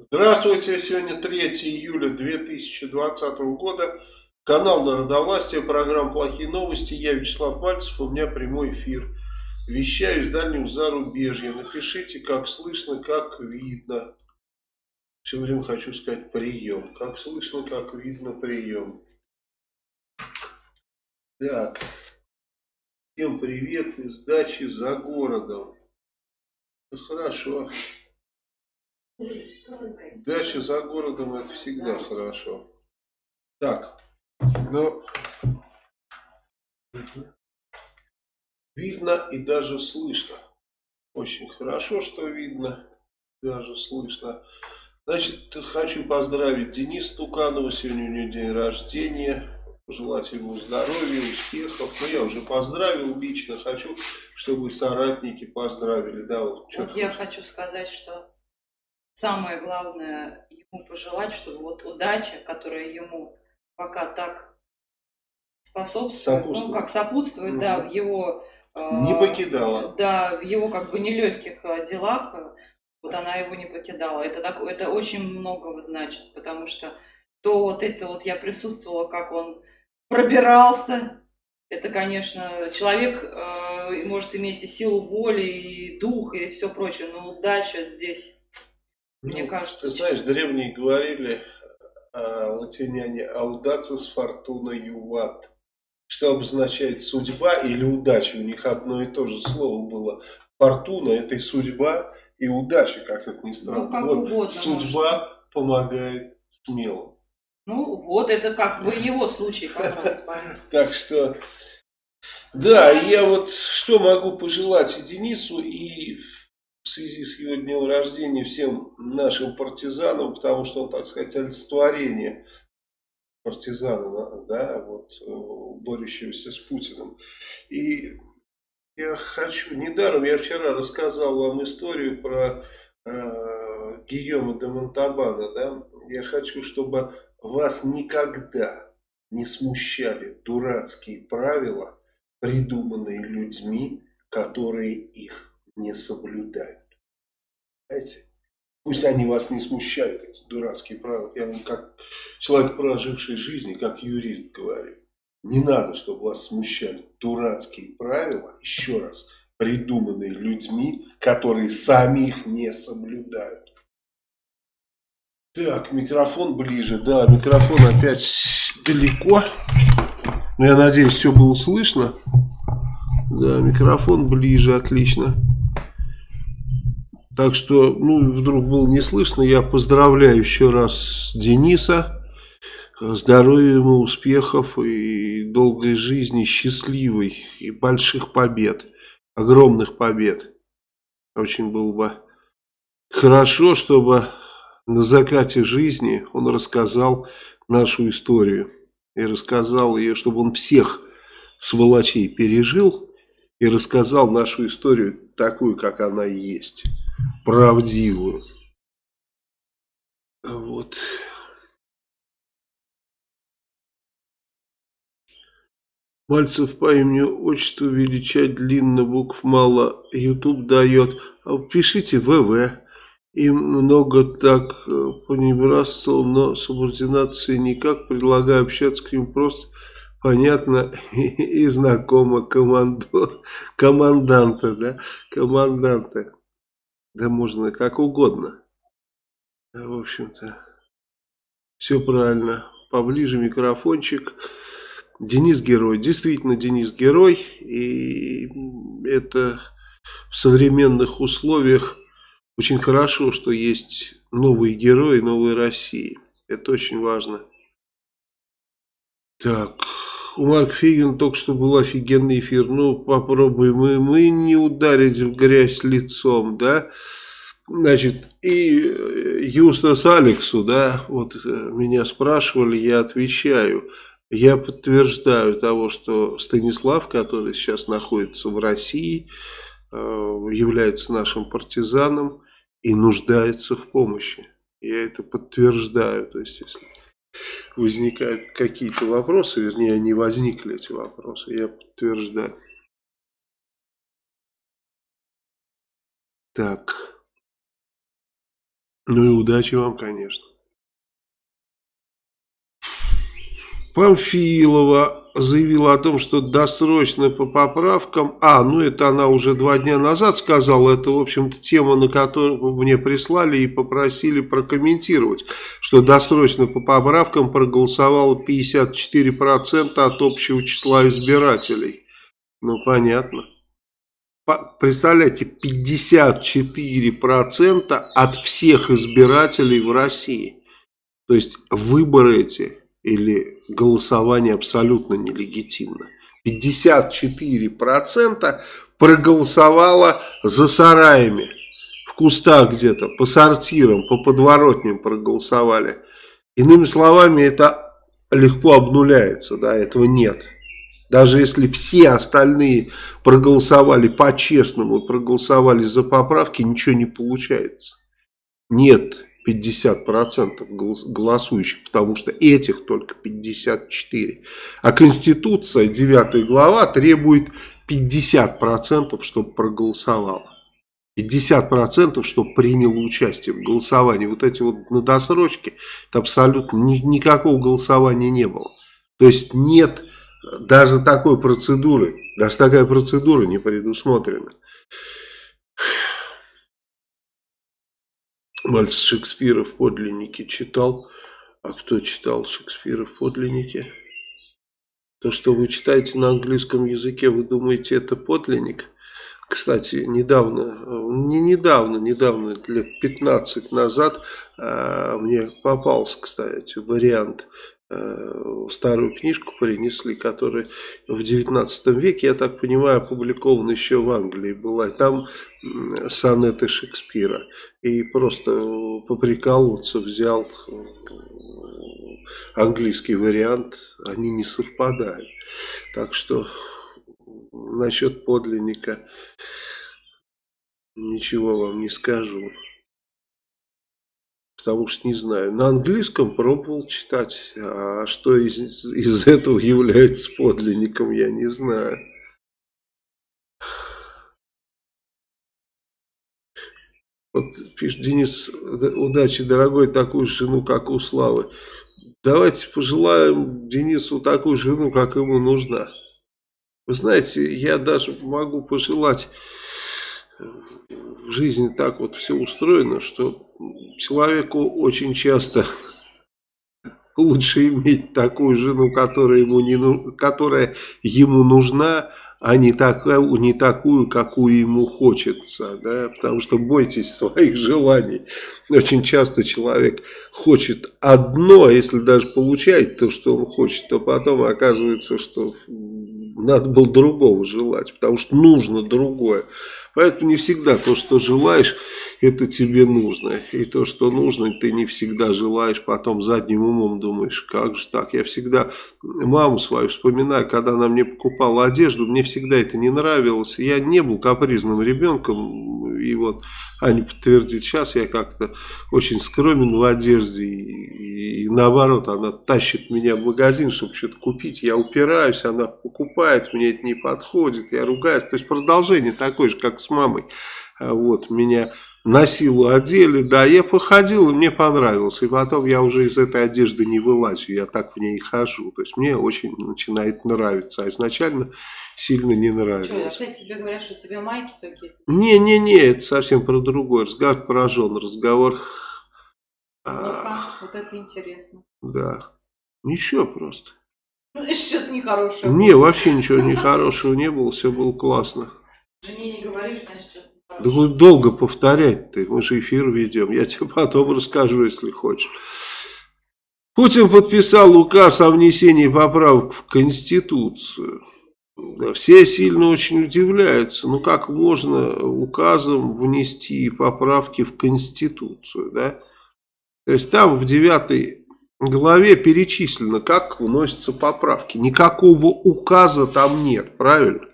Здравствуйте, сегодня 3 июля 2020 года. Канал Народовластия, программа «Плохие новости». Я Вячеслав Мальцев, у меня прямой эфир. Вещаю из дальнего зарубежья. Напишите, как слышно, как видно. Все время хочу сказать прием. Как слышно, как видно, прием. Так. Всем привет из дачи за городом. Хорошо. Дача за городом это всегда хорошо. Так, ну, видно и даже слышно. Очень хорошо, что видно, даже слышно. Значит, хочу поздравить Дениса Туканова, сегодня у него день рождения. Пожелать ему здоровья, успехов. Ну, я уже поздравил лично, хочу, чтобы соратники поздравили. Да, вот, вот я хочу сказать, что самое главное ему пожелать, чтобы вот удача, которая ему пока так способствует, ну как сопутствует, угу. да, в его... Э, не покидала. Да, в его как бы нелегких э, делах, э, вот она его не покидала. Это, так, это очень многого значит, потому что то вот это вот я присутствовала, как он пробирался, это, конечно, человек э, может иметь и силу воли, и дух, и все прочее, но удача здесь мне ну, кажется. Ты знаешь, древние говорили а, латиняне «аудацис фортуна юват», что обозначает судьба или удача. У них одно и то же слово было. Фортуна – это и судьба, и удача, как это ни странно. Ну, как вот угодно, судьба может. помогает смело. Ну, вот это как бы его случай как раз. Так что, да, я вот что могу пожелать и Денису, и в связи с его днем рождения всем нашим партизанам, потому что он, так сказать, олицетворение партизана, да, вот, э, борющегося с Путиным. И я хочу, недаром я вчера рассказал вам историю про э, Гийома де Монтабана, да, я хочу, чтобы вас никогда не смущали дурацкие правила, придуманные людьми, которые их не соблюдают. Знаете? Пусть они вас не смущают, эти дурацкие правила. Я вам как человек, проживший жизнь, как юрист говорю. Не надо, чтобы вас смущали дурацкие правила, еще раз, придуманные людьми, которые сами их не соблюдают. Так, микрофон ближе. Да, микрофон опять далеко. Но я надеюсь, все было слышно. Да, микрофон ближе, отлично. Так что, ну, вдруг было не слышно, я поздравляю еще раз Дениса. Здоровья ему, успехов и долгой жизни, счастливой и больших побед, огромных побед. Очень было бы хорошо, чтобы на закате жизни он рассказал нашу историю. И рассказал ее, чтобы он всех сволочей пережил и рассказал нашу историю такую, как она есть правдивую. Вот. Мальцев по имени отчеству величать длинно, букв мало, YouTube дает. А пишите ВВ. И много так э, понебратствовал, но субординации никак. Предлагаю общаться к ним просто понятно и, знакомо командор, команданта, да, команданта. Да можно как угодно. В общем-то, все правильно. Поближе микрофончик. Денис герой. Действительно, Денис герой. И это в современных условиях очень хорошо, что есть новые герои новой России. Это очень важно. Так, Марк Фигин только что был офигенный эфир. Ну, попробуем мы, мы не ударить в грязь лицом, да. Значит, и э, Юстас Алексу, да, вот э, меня спрашивали, я отвечаю. Я подтверждаю того, что Станислав, который сейчас находится в России, э, является нашим партизаном и нуждается в помощи. Я это подтверждаю. То есть, если возникают какие-то вопросы, вернее, они возникли, эти вопросы, я подтверждаю. Так. Ну и удачи вам, конечно. Памфилова заявила о том, что досрочно по поправкам... А, ну это она уже два дня назад сказала. Это, в общем-то, тема, на которую мне прислали и попросили прокомментировать. Что досрочно по поправкам проголосовало 54% от общего числа избирателей. Ну, понятно. Представляете, 54% от всех избирателей в России. То есть выборы эти или голосование абсолютно нелегитимно. 54% проголосовало за сараями, в кустах где-то, по сортирам, по подворотням проголосовали. Иными словами, это легко обнуляется, да, этого нет. Даже если все остальные проголосовали по-честному, проголосовали за поправки, ничего не получается. Нет 50% голосующих, потому что этих только 54. А Конституция, 9 глава, требует 50%, чтобы проголосовало. 50% чтобы приняло участие в голосовании. Вот эти вот на досрочке, это абсолютно ни, никакого голосования не было. То есть нет даже такой процедуры, даже такая процедура не предусмотрена. Мальцев Шекспира в подлиннике читал. А кто читал Шекспира в подлиннике? То, что вы читаете на английском языке, вы думаете, это подлинник? Кстати, недавно, не недавно, недавно, лет 15 назад, э, мне попался, кстати, вариант старую книжку принесли, которая в 19 веке, я так понимаю, опубликована еще в Англии была. Там сонеты Шекспира. И просто поприкалываться взял э, английский вариант, они не совпадают. Так что насчет подлинника ничего вам не скажу потому что не знаю. На английском пробовал читать, а что из, из этого является подлинником, я не знаю. Вот пишет Денис, удачи, дорогой, такую жену, как у Славы. Давайте пожелаем Денису такую жену, как ему нужна. Вы знаете, я даже могу пожелать в жизни так вот все устроено, что человеку очень часто лучше иметь такую жену, которая ему, не, которая ему нужна, а не такую, не такую, какую ему хочется. Да? Потому что бойтесь своих желаний. Очень часто человек хочет одно, а если даже получает то, что он хочет, то потом оказывается, что надо было другого желать, потому что нужно другое. Поэтому не всегда то, что желаешь, это тебе нужно. И то, что нужно, ты не всегда желаешь, потом задним умом думаешь, как же так. Я всегда маму свою вспоминаю, когда она мне покупала одежду, мне всегда это не нравилось. Я не был капризным ребенком, и вот Аня подтвердит сейчас, я как-то очень скромен в одежде, и, и наоборот, она тащит меня в магазин, чтобы что-то купить, я упираюсь, она покупает, мне это не подходит, я ругаюсь. То есть продолжение такое же, как с мамой. А вот, меня на силу одели, да, я походил, и мне понравилось, и потом я уже из этой одежды не вылазю, я так в ней хожу, то есть мне очень начинает нравиться, а изначально сильно не нравилось. Что, опять тебе говорят, что тебе майки какие-то? Не-не-не, это совсем про другой разговор, про жен разговор. Ну а, вот это интересно. Да, ничего просто. Что-то нехорошее. Не, вообще ничего нехорошего не было, все было классно. Да будет долго повторять ты, мы же эфир ведем, я тебе потом расскажу, если хочешь. Путин подписал указ о внесении поправок в Конституцию. Да, все сильно очень удивляются, ну как можно указом внести поправки в Конституцию, да? То есть там в девятой главе перечислено, как вносятся поправки. Никакого указа там нет, правильно?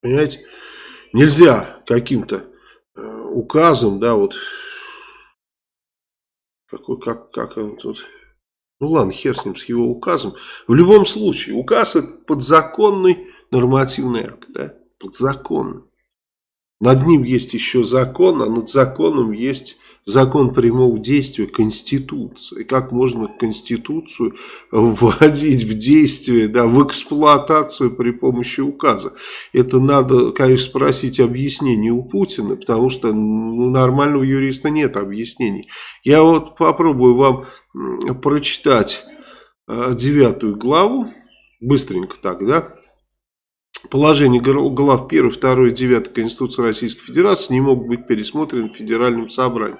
Понимаете? Нельзя каким-то э, указом, да, вот, какой, как, как он тут, ну ладно, хер с ним, с его указом. В любом случае, указ это подзаконный нормативный акт, да, подзаконный. Над ним есть еще закон, а над законом есть закон прямого действия Конституции. Как можно Конституцию вводить в действие, да, в эксплуатацию при помощи указа? Это надо, конечно, спросить объяснение у Путина, потому что ну, нормального юриста нет объяснений. Я вот попробую вам прочитать э, девятую главу, быстренько так, да, Положение глав 1, 2 и 9 Конституции Российской Федерации не могут быть пересмотрены в Федеральном собрании.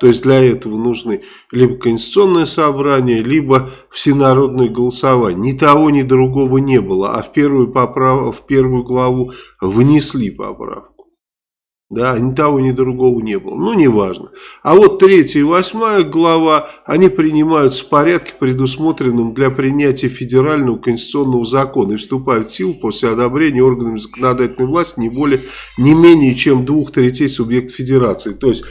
То есть для этого нужны либо Конституционное собрание, либо всенародное голосование. Ни того, ни другого не было, а в первую, поправ... в первую главу внесли поправку. Да, ни того, ни другого не было. Ну, неважно. А вот третья и восьмая глава, они принимаются в порядке, предусмотренном для принятия федерального конституционного закона и вступают в силу после одобрения органами законодательной власти не более, не менее чем двух третей субъектов федерации. То есть,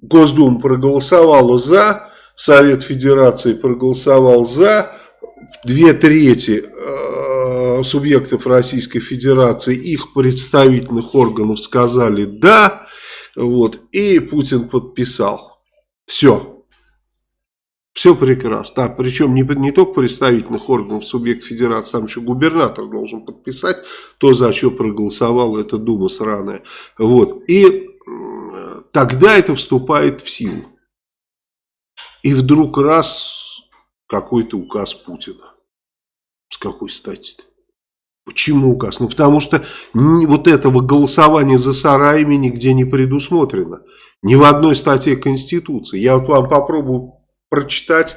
Госдума проголосовала за, Совет Федерации проголосовал за, две трети субъектов Российской Федерации, их представительных органов сказали «да», вот, и Путин подписал. Все. Все прекрасно. Да, причем не, не только представительных органов субъект федерации, там еще губернатор должен подписать то, за что проголосовала эта дума сраная. Вот. И тогда это вступает в силу. И вдруг раз какой-то указ Путина. С какой стати-то? Почему указ? Ну, потому что вот этого голосования за сараями нигде не предусмотрено. Ни в одной статье Конституции. Я вот вам попробую прочитать,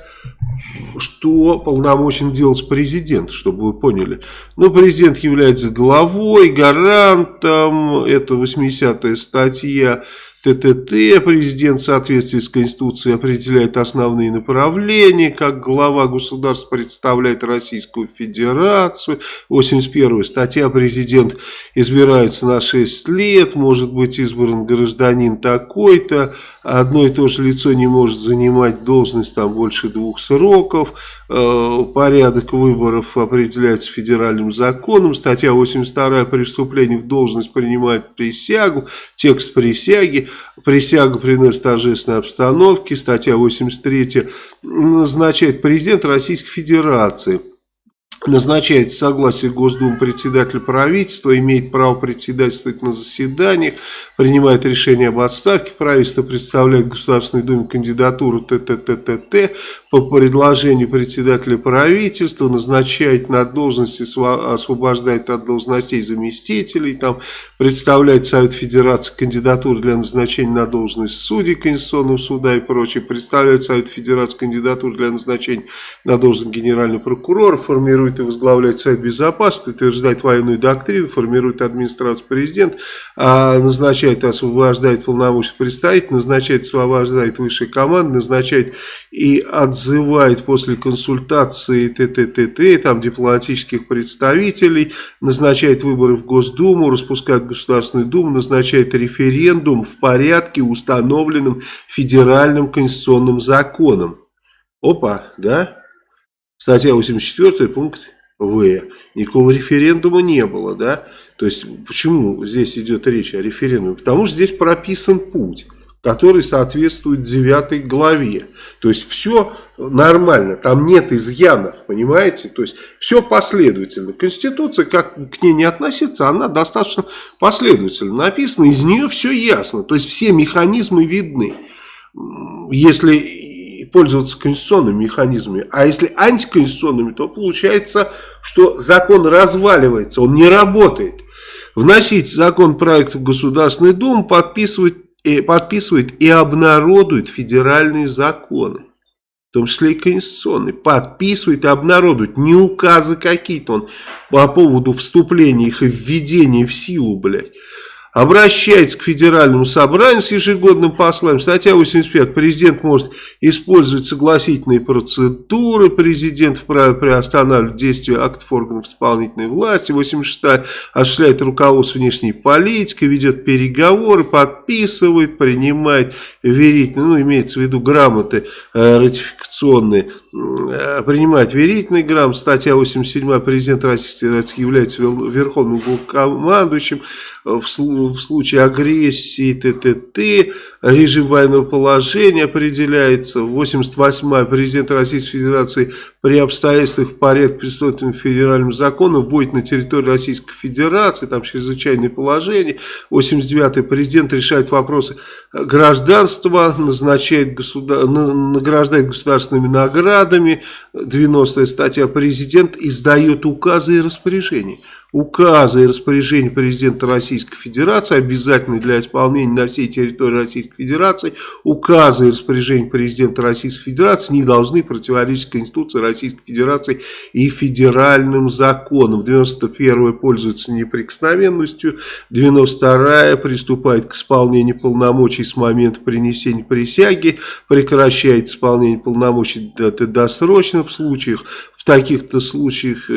что полномочен делать президент, чтобы вы поняли. Ну, президент является главой, гарантом, это 80-я статья ТТТ. Президент в соответствии с Конституцией определяет основные направления, как глава государства представляет Российскую Федерацию. 81 статья президент избирается на 6 лет, может быть избран гражданин такой-то, одно и то же лицо не может занимать должность там больше двух сроков, э, порядок выборов определяется федеральным законом, статья 82 преступление в должность принимает присягу, текст присяги, Присягу приносит торжественной обстановке. Статья 83 назначает президент Российской Федерации назначает согласие Госдумы председателя правительства, имеет право председательствовать на заседаниях, принимает решение об отставке, правительство представляет Государственной Думе кандидатуру ТТТТ по предложению председателя правительства, назначает на должности, освобождает от должностей заместителей, там представляет Совет Федерации кандидатуру для назначения на должность судей Конституционного суда и прочее, представляет Совет Федерации кандидатуру для назначения на должность генерального прокурора, формирует и возглавляет Совет Безопасности, утверждает военную доктрину, формирует администрацию президент, а назначает и освобождает полномочия представитель, назначает и освобождает высшие команды, назначает и отзывает после консультации ТТТТ, там дипломатических представителей, назначает выборы в Госдуму, распускает Государственную Думу, назначает референдум в порядке, установленном федеральным конституционным законом. Опа, да? Статья 84, пункт В. Никакого референдума не было, да? То есть, почему здесь идет речь о референдуме? Потому что здесь прописан путь, который соответствует 9 главе. То есть, все нормально, там нет изъянов, понимаете? То есть, все последовательно. Конституция, как к ней не относиться, она достаточно последовательно написана, из нее все ясно. То есть, все механизмы видны. Если пользоваться конституционными механизмами. А если антиконституционными, то получается, что закон разваливается, он не работает. Вносить закон проект в Государственную Думу, подписывать, и, подписывает и обнародует федеральные законы. В том числе и конституционные. Подписывает и обнародует. Не указы какие-то он по поводу вступления их и введения в силу, блядь обращается к Федеральному собранию с ежегодным посланием. Статья 85. Президент может использовать согласительные процедуры. Президент вправе приостанавливать действия актов органов исполнительной власти. 86. Осуществляет руководство внешней политикой, ведет переговоры, подписывает, принимает верительные, ну, имеется в виду грамоты э, ратификационные, э, принимает верительные грамоты. Статья 87. Президент Российской Федерации является верховным главкомандующим в, в случае агрессии, т.т.т. режим военного положения определяется. 88-я президент Российской Федерации при обстоятельствах в порядке предусмотренным федеральным законом вводит на территорию Российской Федерации, там чрезвычайное положение. 89-й президент решает вопросы гражданства, назначает государ... награждает государственными наградами. 90-я статья президент издает указы и распоряжения указы и распоряжения президента Российской Федерации, обязательны для исполнения на всей территории Российской Федерации, указы и распоряжения президента Российской Федерации не должны противоречить Конституции Российской Федерации и федеральным законам. 91-я пользуется неприкосновенностью, 92-я приступает к исполнению полномочий с момента принесения присяги, прекращает исполнение полномочий досрочно в случаях, в таких-то случаях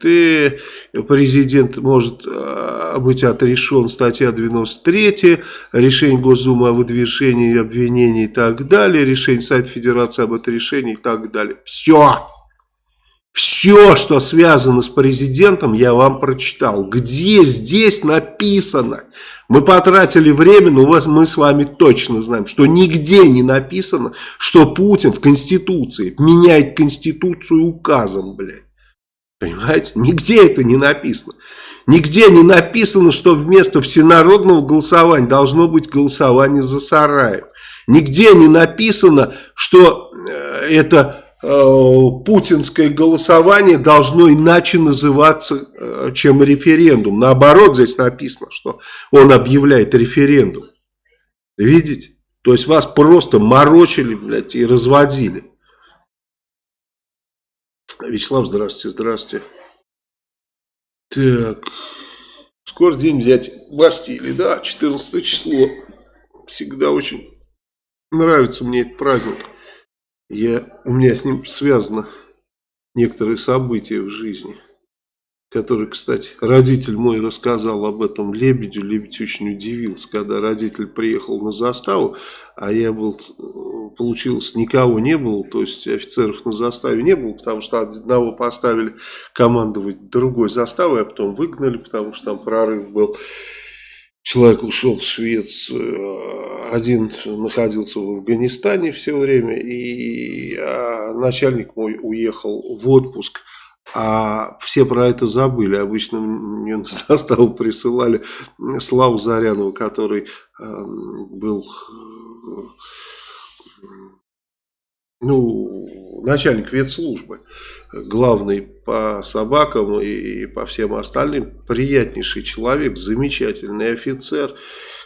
ты, президент может а, быть отрешен, статья 93, решение Госдумы о выдвижении обвинений и так далее, решение Совета Федерации об отрешении и так далее. Все! Все, что связано с президентом, я вам прочитал. Где здесь написано? Мы потратили время, но мы с вами точно знаем, что нигде не написано, что Путин в Конституции меняет Конституцию указом, блядь. Понимаете? Нигде это не написано. Нигде не написано, что вместо всенародного голосования должно быть голосование за Сараев. Нигде не написано, что э, это Э, путинское голосование должно иначе называться, э, чем референдум. Наоборот, здесь написано, что он объявляет референдум. Видите? То есть вас просто морочили, блядь, и разводили. Вячеслав, здравствуйте, здравствуйте. Так, скоро день взять Бастилии, да, 14 число. Всегда очень нравится мне этот праздник. Я, у меня с ним связано некоторые события в жизни, которые, кстати, родитель мой рассказал об этом Лебедю. Лебедь очень удивился, когда родитель приехал на заставу, а я был, получилось, никого не было, то есть офицеров на заставе не было, потому что одного поставили командовать другой заставой, а потом выгнали, потому что там прорыв был. Человек ушел в Швецию, один находился в Афганистане все время, и а начальник мой уехал в отпуск, а все про это забыли. Обычно мне на составу присылали Славу Зарянова, который э, был ну, начальник ветслужбы, главный по собакам и по всем остальным, приятнейший человек, замечательный офицер,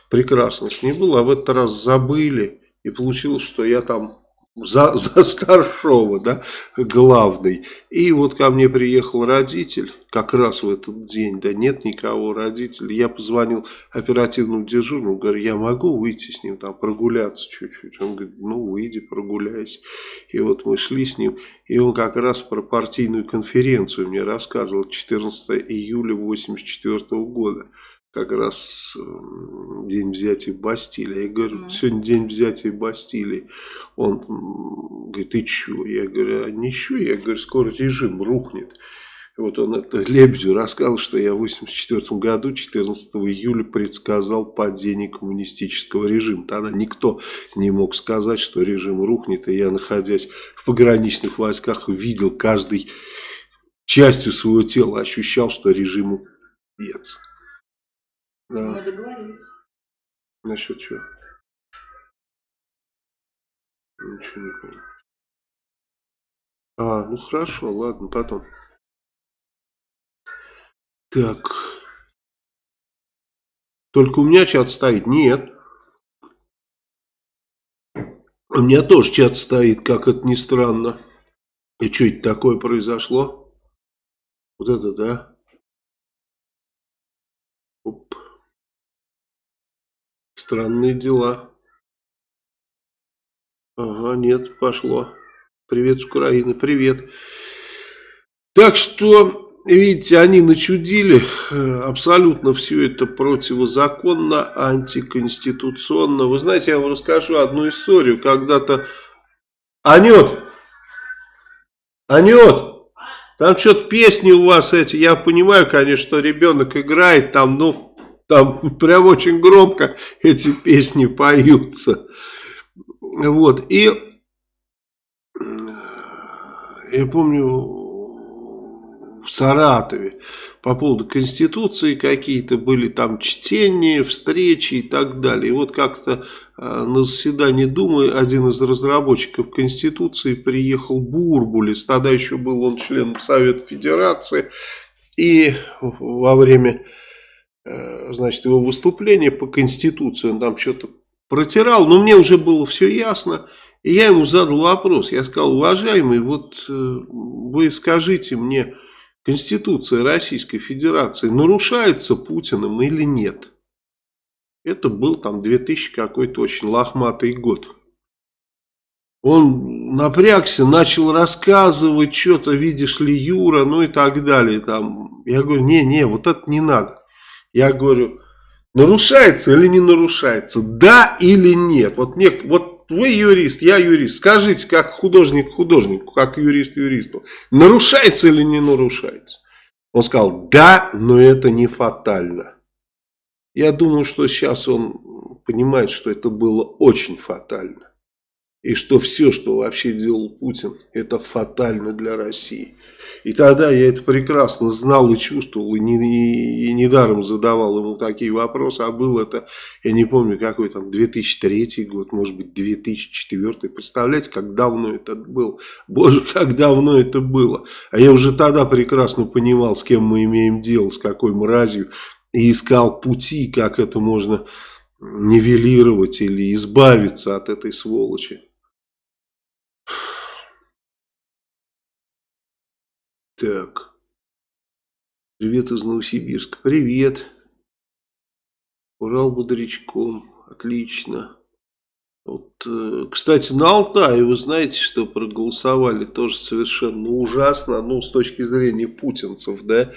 прекрасно с ним был, а в этот раз забыли, и получилось, что я там за, за старшего, да, главный. И вот ко мне приехал родитель, как раз в этот день, да нет никого родителя. Я позвонил оперативному дежурному, говорю, я могу выйти с ним там прогуляться чуть-чуть. Он говорит, ну выйди, прогуляйся. И вот мы шли с ним, и он как раз про партийную конференцию мне рассказывал 14 июля 84 года как раз э, день взятия Бастилии. Я говорю, mm. сегодня день взятия Бастилии. Он говорит, ты что? Я говорю, а ничего. Я говорю, скоро режим рухнет. Вот он это Лебедю рассказал, что я в 1984 году, 14 июля, предсказал падение коммунистического режима. Тогда никто не мог сказать, что режим рухнет. И я, находясь в пограничных войсках, видел каждой частью своего тела, ощущал, что режиму конец. Да. Мы договорились. Насчет чего? Ничего не понял. А, ну хорошо, ладно, потом. Так. Только у меня чат стоит? Нет. У меня тоже чат стоит, как это ни странно. И что это такое произошло? Вот это, да? Странные дела. Ага, нет, пошло. Привет с Украины, привет. Так что, видите, они начудили. Абсолютно все это противозаконно, антиконституционно. Вы знаете, я вам расскажу одну историю. Когда-то... Анют! Анют! Там что-то песни у вас эти. Я понимаю, конечно, что ребенок играет там, ну Там прям очень громко эти песни поются. Вот, и я помню в Саратове по поводу Конституции какие-то были там чтения, встречи и так далее. И вот как-то э, на заседании Думы один из разработчиков Конституции приехал Бурбулис, тогда еще был он членом Совета Федерации, и во время значит, его выступления по Конституции он там что-то протирал, но мне уже было все ясно. И я ему задал вопрос, я сказал, уважаемый, вот э, вы скажите мне, Конституция Российской Федерации нарушается Путиным или нет? Это был там 2000 какой-то очень лохматый год. Он напрягся, начал рассказывать что-то, видишь ли, Юра, ну и так далее. Там. Я говорю, не-не, вот это не надо. Я говорю, нарушается или не нарушается, да или нет. Вот, мне, вот вы юрист, я юрист. Скажите, как художник художнику, как юрист юристу, нарушается или не нарушается? Он сказал, да, но это не фатально. Я думаю, что сейчас он понимает, что это было очень фатально. И что все, что вообще делал Путин, это фатально для России. И тогда я это прекрасно знал и чувствовал, и, не, и, недаром задавал ему такие вопросы. А был это, я не помню, какой там, 2003 год, может быть, 2004. Представляете, как давно это было? Боже, как давно это было. А я уже тогда прекрасно понимал, с кем мы имеем дело, с какой мразью. И искал пути, как это можно нивелировать или избавиться от этой сволочи. Так. Привет из Новосибирска. Привет. Урал бодрячком. Отлично. Вот, э, кстати, на Алтае вы знаете, что проголосовали тоже совершенно ужасно, ну, с точки зрения путинцев, да,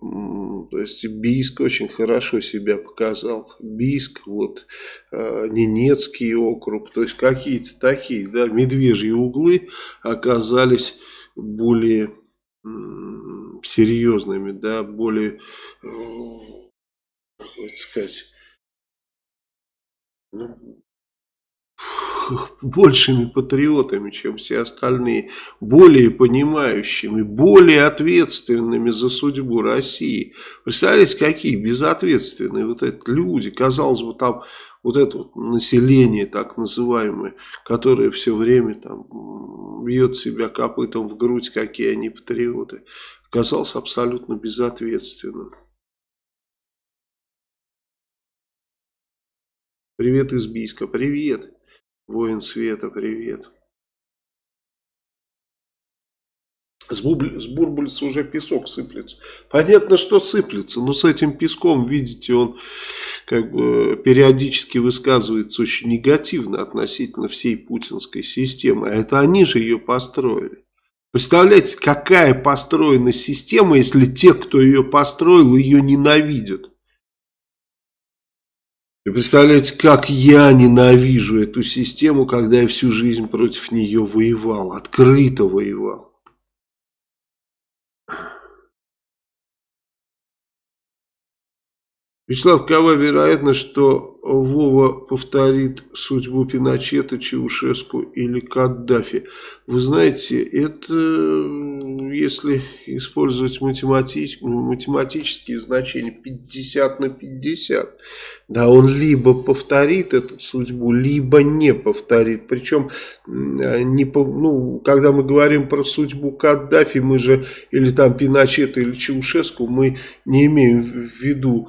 то есть Бийск очень хорошо себя показал. Бийск, вот, э, Ненецкий округ, то есть какие-то такие, да, медвежьи углы оказались более серьезными, да, более, э, как сказать, ну, большими патриотами, чем все остальные, более понимающими, более ответственными за судьбу России. Представляете, какие безответственные вот эти люди, казалось бы, там вот это вот население так называемое, которое все время там бьет себя копытом в грудь, какие они патриоты, оказался абсолютно безответственным. Привет из Бийска, привет, воин света, привет. С, бурбульца уже песок сыплется. Понятно, что сыплется, но с этим песком, видите, он как бы периодически высказывается очень негативно относительно всей путинской системы. А это они же ее построили. Представляете, какая построена система, если те, кто ее построил, ее ненавидят. И представляете, как я ненавижу эту систему, когда я всю жизнь против нее воевал, открыто воевал. Вячеслав, какова вероятность, что Вова повторит судьбу Пиночета, Чаушеску или Каддафи? Вы знаете, это, если использовать математич, математические значения, 50 на 50. Да, он либо повторит эту судьбу, либо не повторит. Причем, не, ну, когда мы говорим про судьбу Каддафи, мы же, или там Пиночета, или Чаушеску, мы не имеем в виду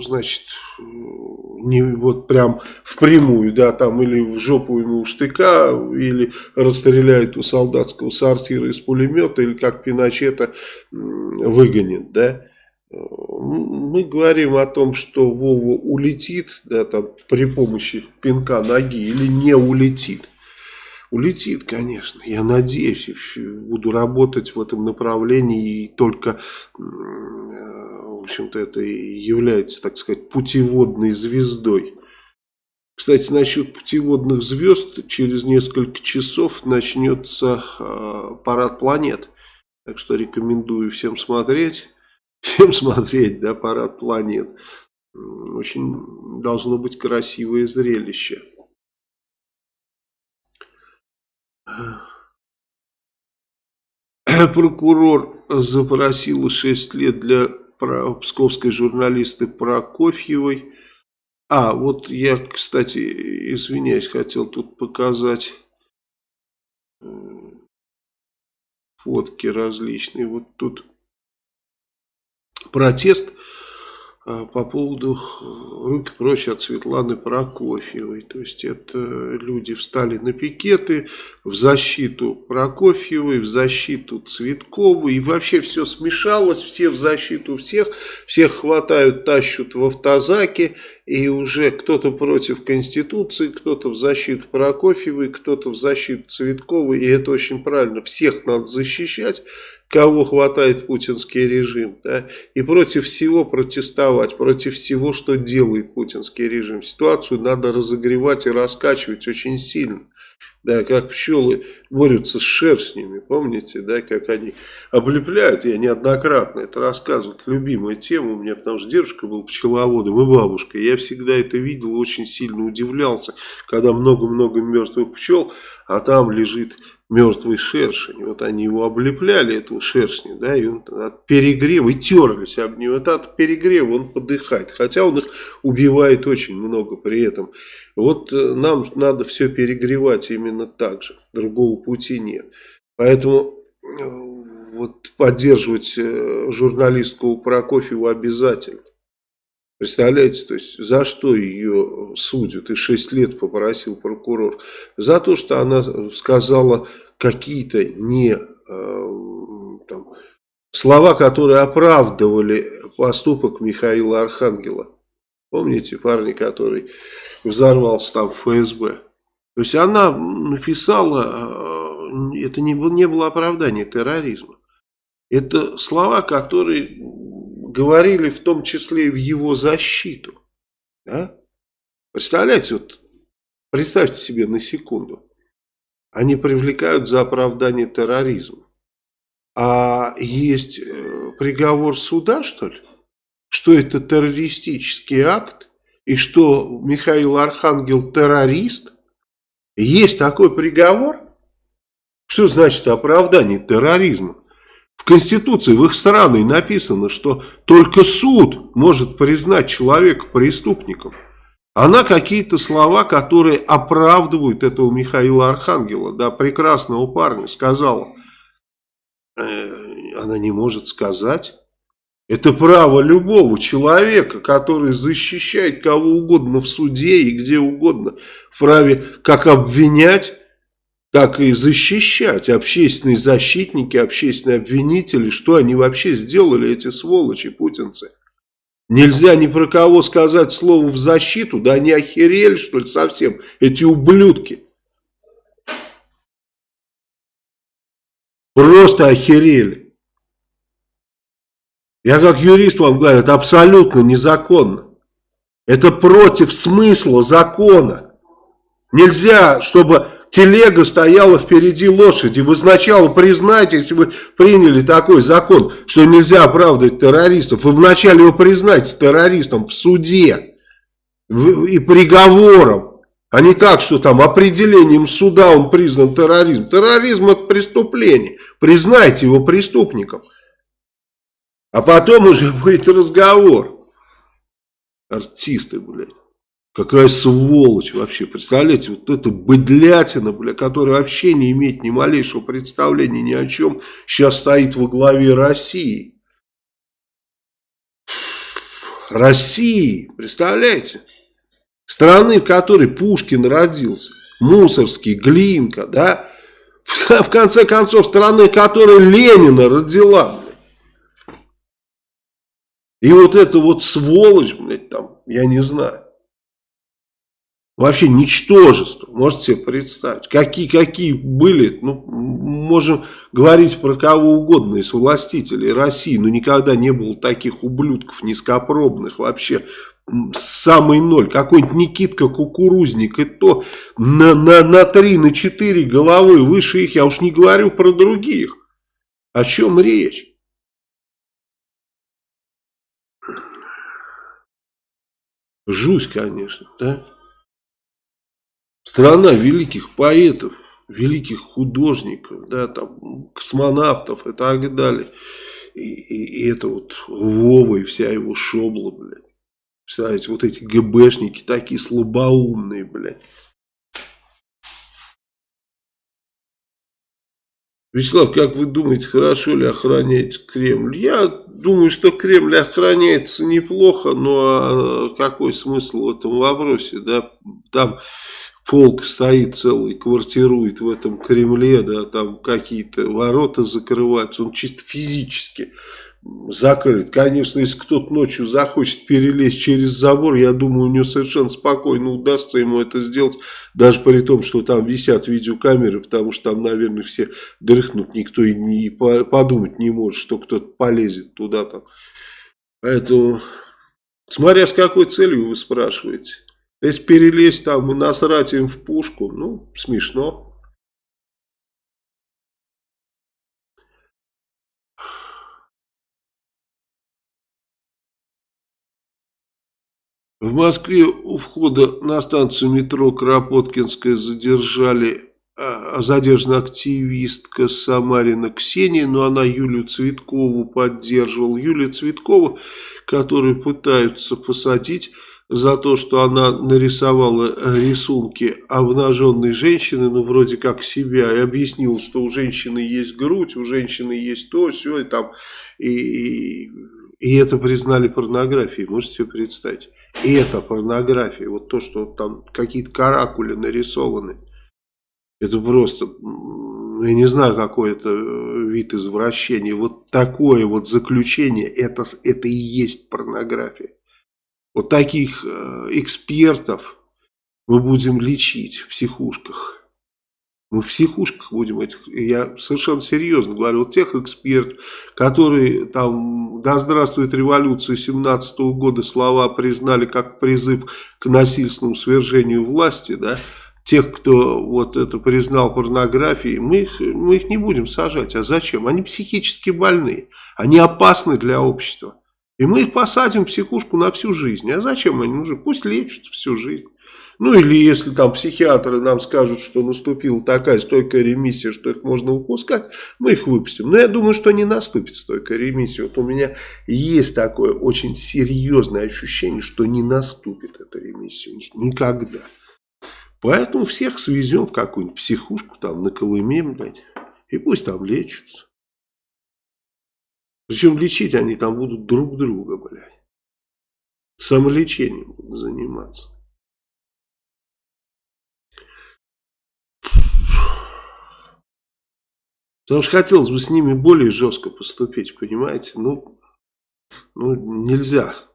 значит, не вот прям впрямую, да, там или в жопу ему штыка, или расстреляют у солдатского сортира из пулемета, или как Пиночета выгонит, да. Мы говорим о том, что Вова улетит, да, там, при помощи пинка ноги или не улетит. Улетит, конечно. Я надеюсь, буду работать в этом направлении и только общем-то, это и является, так сказать, путеводной звездой. Кстати, насчет путеводных звезд, через несколько часов начнется э, парад планет. Так что рекомендую всем смотреть. всем смотреть, да, парад планет. Очень должно быть красивое зрелище. Прокурор запросил 6 лет для псковской журналисты Прокофьевой. А, вот я, кстати, извиняюсь, хотел тут показать э, фотки различные. Вот тут протест по поводу руки прочь от Светланы Прокофьевой. То есть это люди встали на пикеты в защиту Прокофьевой, в защиту Цветковой. И вообще все смешалось, все в защиту всех. Всех хватают, тащут в автозаке. И уже кто-то против Конституции, кто-то в защиту Прокофьевой, кто-то в защиту Цветковой. И это очень правильно. Всех надо защищать кого хватает путинский режим, да, и против всего протестовать, против всего, что делает путинский режим. Ситуацию надо разогревать и раскачивать очень сильно. Да, как пчелы борются с шерстнями, помните, да, как они облепляют, я неоднократно это рассказывал, любимая тема у меня, потому что дедушка был пчеловодом и бабушка, я всегда это видел, очень сильно удивлялся, когда много-много мертвых пчел, а там лежит мертвый шершень. Вот они его облепляли, этого шершня, да, и он от перегрева, и терлись об него. Это от перегрева он подыхает. Хотя он их убивает очень много при этом. Вот э, нам надо все перегревать именно так же. Другого пути нет. Поэтому э, вот поддерживать э, журналистку Прокофьеву обязательно. Представляете, то есть за что ее судят и 6 лет попросил прокурор? За то, что она сказала какие-то не э, там, слова, которые оправдывали поступок Михаила Архангела. Помните, парни, который взорвался там в ФСБ? То есть она написала, э, это не, не было оправдание терроризма. Это слова, которые говорили в том числе и в его защиту. Да? Представляете, вот представьте себе на секунду. Они привлекают за оправдание терроризма. А есть э, приговор суда, что ли? Что это террористический акт? И что Михаил Архангел террорист? Есть такой приговор? Что значит оправдание терроризма? В Конституции, в их стране написано, что только суд может признать человека преступником. Она какие-то слова, которые оправдывают этого Михаила Архангела, да, прекрасного парня, сказала. Э, она не может сказать. Это право любого человека, который защищает кого угодно в суде и где угодно, вправе как обвинять, так и защищать общественные защитники, общественные обвинители, что они вообще сделали, эти сволочи, путинцы. Нельзя ни про кого сказать слово в защиту, да они охерели, что ли, совсем, эти ублюдки. Просто охерели. Я как юрист вам говорю, это абсолютно незаконно. Это против смысла закона. Нельзя, чтобы телега стояла впереди лошади. Вы сначала признайте, если вы приняли такой закон, что нельзя оправдывать террористов, вы вначале его признайте террористом в суде и приговором, а не так, что там определением суда он признан терроризм. Терроризм это преступление. Признайте его преступником. А потом уже будет разговор. Артисты, блядь. Какая сволочь вообще, представляете, вот эта быдлятина, бля, которая вообще не имеет ни малейшего представления ни о чем, сейчас стоит во главе России. России, представляете? Страны, в которой Пушкин родился, Мусорский, Глинка, да? В конце концов, страны, которой Ленина родила, И вот эта вот сволочь, блядь, там, я не знаю. Вообще ничтожество, можете себе представить. Какие-какие были, ну, можем говорить про кого угодно из властителей России, но никогда не было таких ублюдков низкопробных вообще. Самый ноль. Какой-нибудь Никитка Кукурузник, и то на, на, на 3, на 4 головы выше их, я уж не говорю про других. О чем речь? Жусь, конечно, да? Страна великих поэтов, великих художников, да, там, космонавтов и так далее. И, и, и это вот Вова и вся его шобла, блядь. Представляете, вот эти ГБшники такие слабоумные, блядь. Вячеслав, как вы думаете, хорошо ли охраняется Кремль? Я думаю, что Кремль охраняется неплохо, но а, какой смысл в этом вопросе? Да? Там полк стоит целый, квартирует в этом Кремле, да, там какие-то ворота закрываются, он чисто физически закрыт. Конечно, если кто-то ночью захочет перелезть через забор, я думаю, у него совершенно спокойно удастся ему это сделать, даже при том, что там висят видеокамеры, потому что там, наверное, все дрыхнут, никто и не подумать не может, что кто-то полезет туда там. Поэтому, смотря с какой целью вы спрашиваете. Если перелезть там и насрать им в пушку, ну, смешно. В Москве у входа на станцию метро Кропоткинская задержали а, задержана активистка Самарина Ксения, но она Юлию Цветкову поддерживала. Юлия Цветкова, которую пытаются посадить за то, что она нарисовала рисунки обнаженной женщины, ну вроде как себя, и объяснила, что у женщины есть грудь, у женщины есть то, все, и там, и, и это признали порнографией, можете себе представить. И это порнография, вот то, что там какие-то каракули нарисованы. Это просто, я не знаю, какой это вид извращения. Вот такое вот заключение, это, это и есть порнография. Вот таких э, экспертов мы будем лечить в психушках. Мы в психушках будем этих, я совершенно серьезно говорю, вот тех экспертов, которые там, да здравствует революция 17 -го года, слова признали как призыв к насильственному свержению власти, да, тех, кто вот это признал порнографией, мы их, мы их не будем сажать. А зачем? Они психически больные, они опасны для общества. И мы их посадим в психушку на всю жизнь. А зачем они нужны? Пусть лечат всю жизнь. Ну или если там психиатры нам скажут, что наступила такая стойкая ремиссия, что их можно выпускать, мы их выпустим. Но я думаю, что не наступит стойкая ремиссия. Вот у меня есть такое очень серьезное ощущение, что не наступит эта ремиссия у них никогда. Поэтому всех свезем в какую-нибудь психушку, там на Колыме, блядь, и пусть там лечатся. Причем лечить они там будут друг друга, блядь. Самолечением будут заниматься. Потому что хотелось бы с ними более жестко поступить, понимаете? Ну, ну нельзя.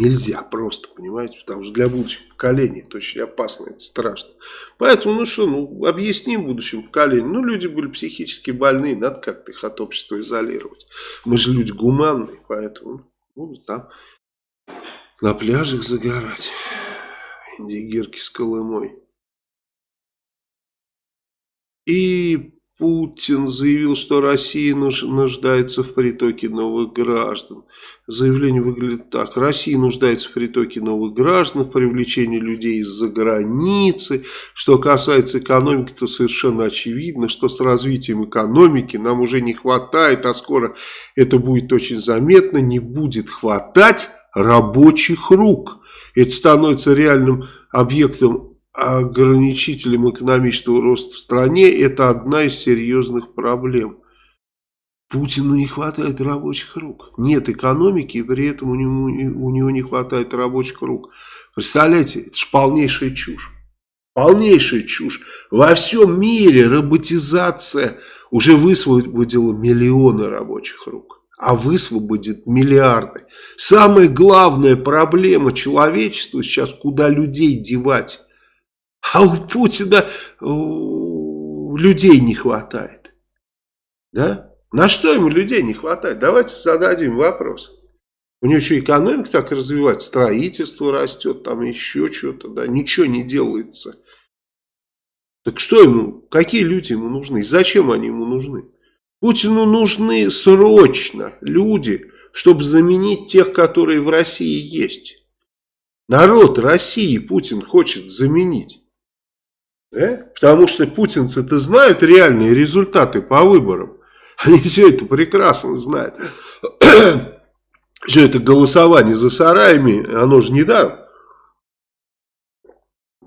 Нельзя просто, понимаете? Потому что для будущих поколений это очень опасно, это страшно. Поэтому, ну что, ну объясним будущим поколениям. Ну, люди были психически больные, надо как-то их от общества изолировать. Мы же люди гуманные, поэтому будут там на пляжах загорать. Индигирки с Колымой. И Путин заявил, что Россия нуждается в притоке новых граждан. Заявление выглядит так. Россия нуждается в притоке новых граждан, в привлечении людей из-за границы. Что касается экономики, то совершенно очевидно, что с развитием экономики нам уже не хватает, а скоро это будет очень заметно, не будет хватать рабочих рук. Это становится реальным объектом ограничителем экономического роста в стране, это одна из серьезных проблем. Путину не хватает рабочих рук. Нет экономики, и при этом у него, у него не хватает рабочих рук. Представляете, это же полнейшая чушь. Полнейшая чушь. Во всем мире роботизация уже высвободила миллионы рабочих рук. А высвободит миллиарды. Самая главная проблема человечества сейчас, куда людей девать. А у Путина людей не хватает. Да? На что ему людей не хватает? Давайте зададим вопрос. У него еще экономика так развивается, строительство растет, там еще что-то, да, ничего не делается. Так что ему, какие люди ему нужны, зачем они ему нужны? Путину нужны срочно люди, чтобы заменить тех, которые в России есть. Народ России Путин хочет заменить. Да? Потому что путинцы-то знают реальные результаты по выборам. Они все это прекрасно знают. Все это голосование за сараями, оно же не даром.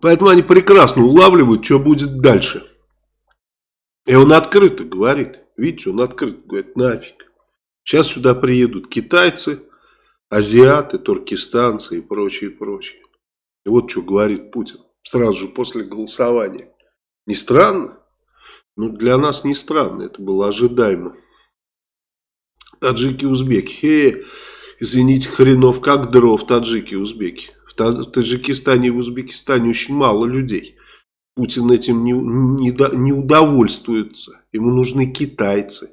Поэтому они прекрасно улавливают, что будет дальше. И он открыто говорит. Видите, он открыто говорит, нафиг. Сейчас сюда приедут китайцы, азиаты, туркестанцы и прочее, прочее. И вот что говорит Путин сразу же после голосования. Не странно? Ну, для нас не странно, это было ожидаемо. Таджики, узбеки. Хе, извините, хренов как дров, таджики, узбеки. В Таджикистане и в Узбекистане очень мало людей. Путин этим не, не, не удовольствуется. Ему нужны китайцы.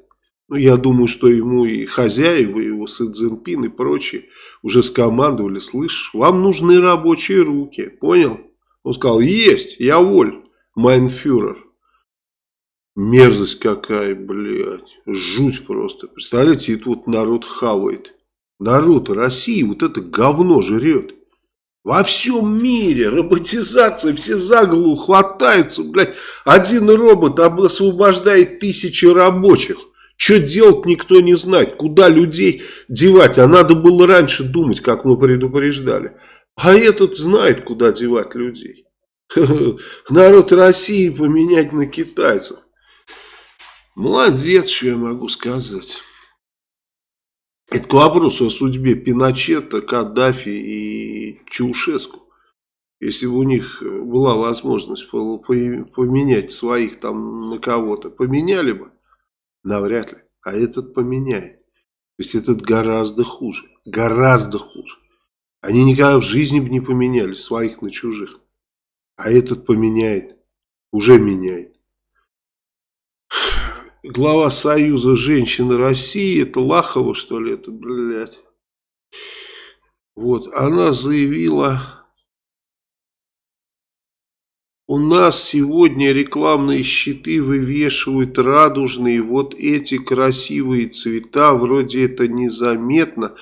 Ну, я думаю, что ему и хозяева, его Си Цзиньпин и прочие уже скомандовали, слышь, вам нужны рабочие руки, понял? Он сказал, есть, я воль, майнфюрер. Мерзость какая, блядь, жуть просто. Представляете, это вот народ хавает. Народ России вот это говно жрет. Во всем мире роботизация, все за голову хватаются, блядь. Один робот освобождает тысячи рабочих. Что делать никто не знает, куда людей девать, а надо было раньше думать, как мы предупреждали. А этот знает, куда девать людей. Народ России поменять на китайцев. Молодец, что я могу сказать. Это к вопросу о судьбе Пиночета, Каддафи и Чаушеску. Если бы у них была возможность поменять своих там на кого-то, поменяли бы? Навряд ли. А этот поменяет. То есть этот гораздо хуже. Гораздо хуже. Они никогда в жизни бы не поменяли своих на чужих. А этот поменяет. Уже меняет глава Союза женщин России, это Лахова, что ли, это, блядь. Вот, она заявила, у нас сегодня рекламные щиты вывешивают радужные, вот эти красивые цвета, вроде это незаметно,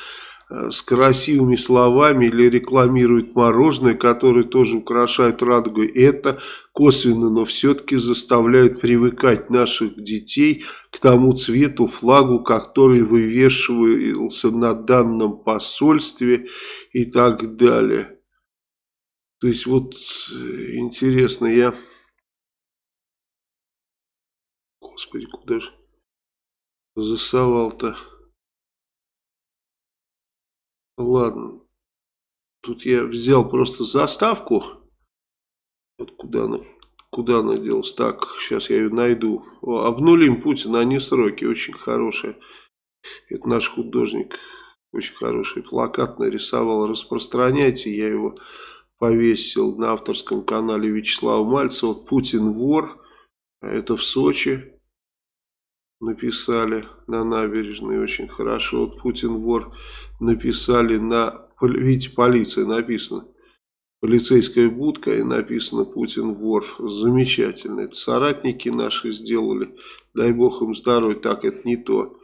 с красивыми словами или рекламирует мороженое, которое тоже украшает радугой. Это косвенно, но все-таки заставляет привыкать наших детей к тому цвету, флагу, который вывешивался на данном посольстве и так далее. То есть вот э, интересно, я... Господи, куда же засовал-то? Ладно. Тут я взял просто заставку. Вот куда она, куда она делась. Так, сейчас я ее найду. О, обнулим Путина, они сроки. Очень хорошие. Это наш художник. Очень хороший плакат нарисовал. Распространяйте. Я его повесил на авторском канале Вячеслава Мальцева. Путин вор. Это в Сочи написали на набережной очень хорошо. Вот Путин вор написали на, видите, полиция написано. Полицейская будка и написано Путин вор. Замечательно. Это соратники наши сделали. Дай бог им здоровья. Так, это не то.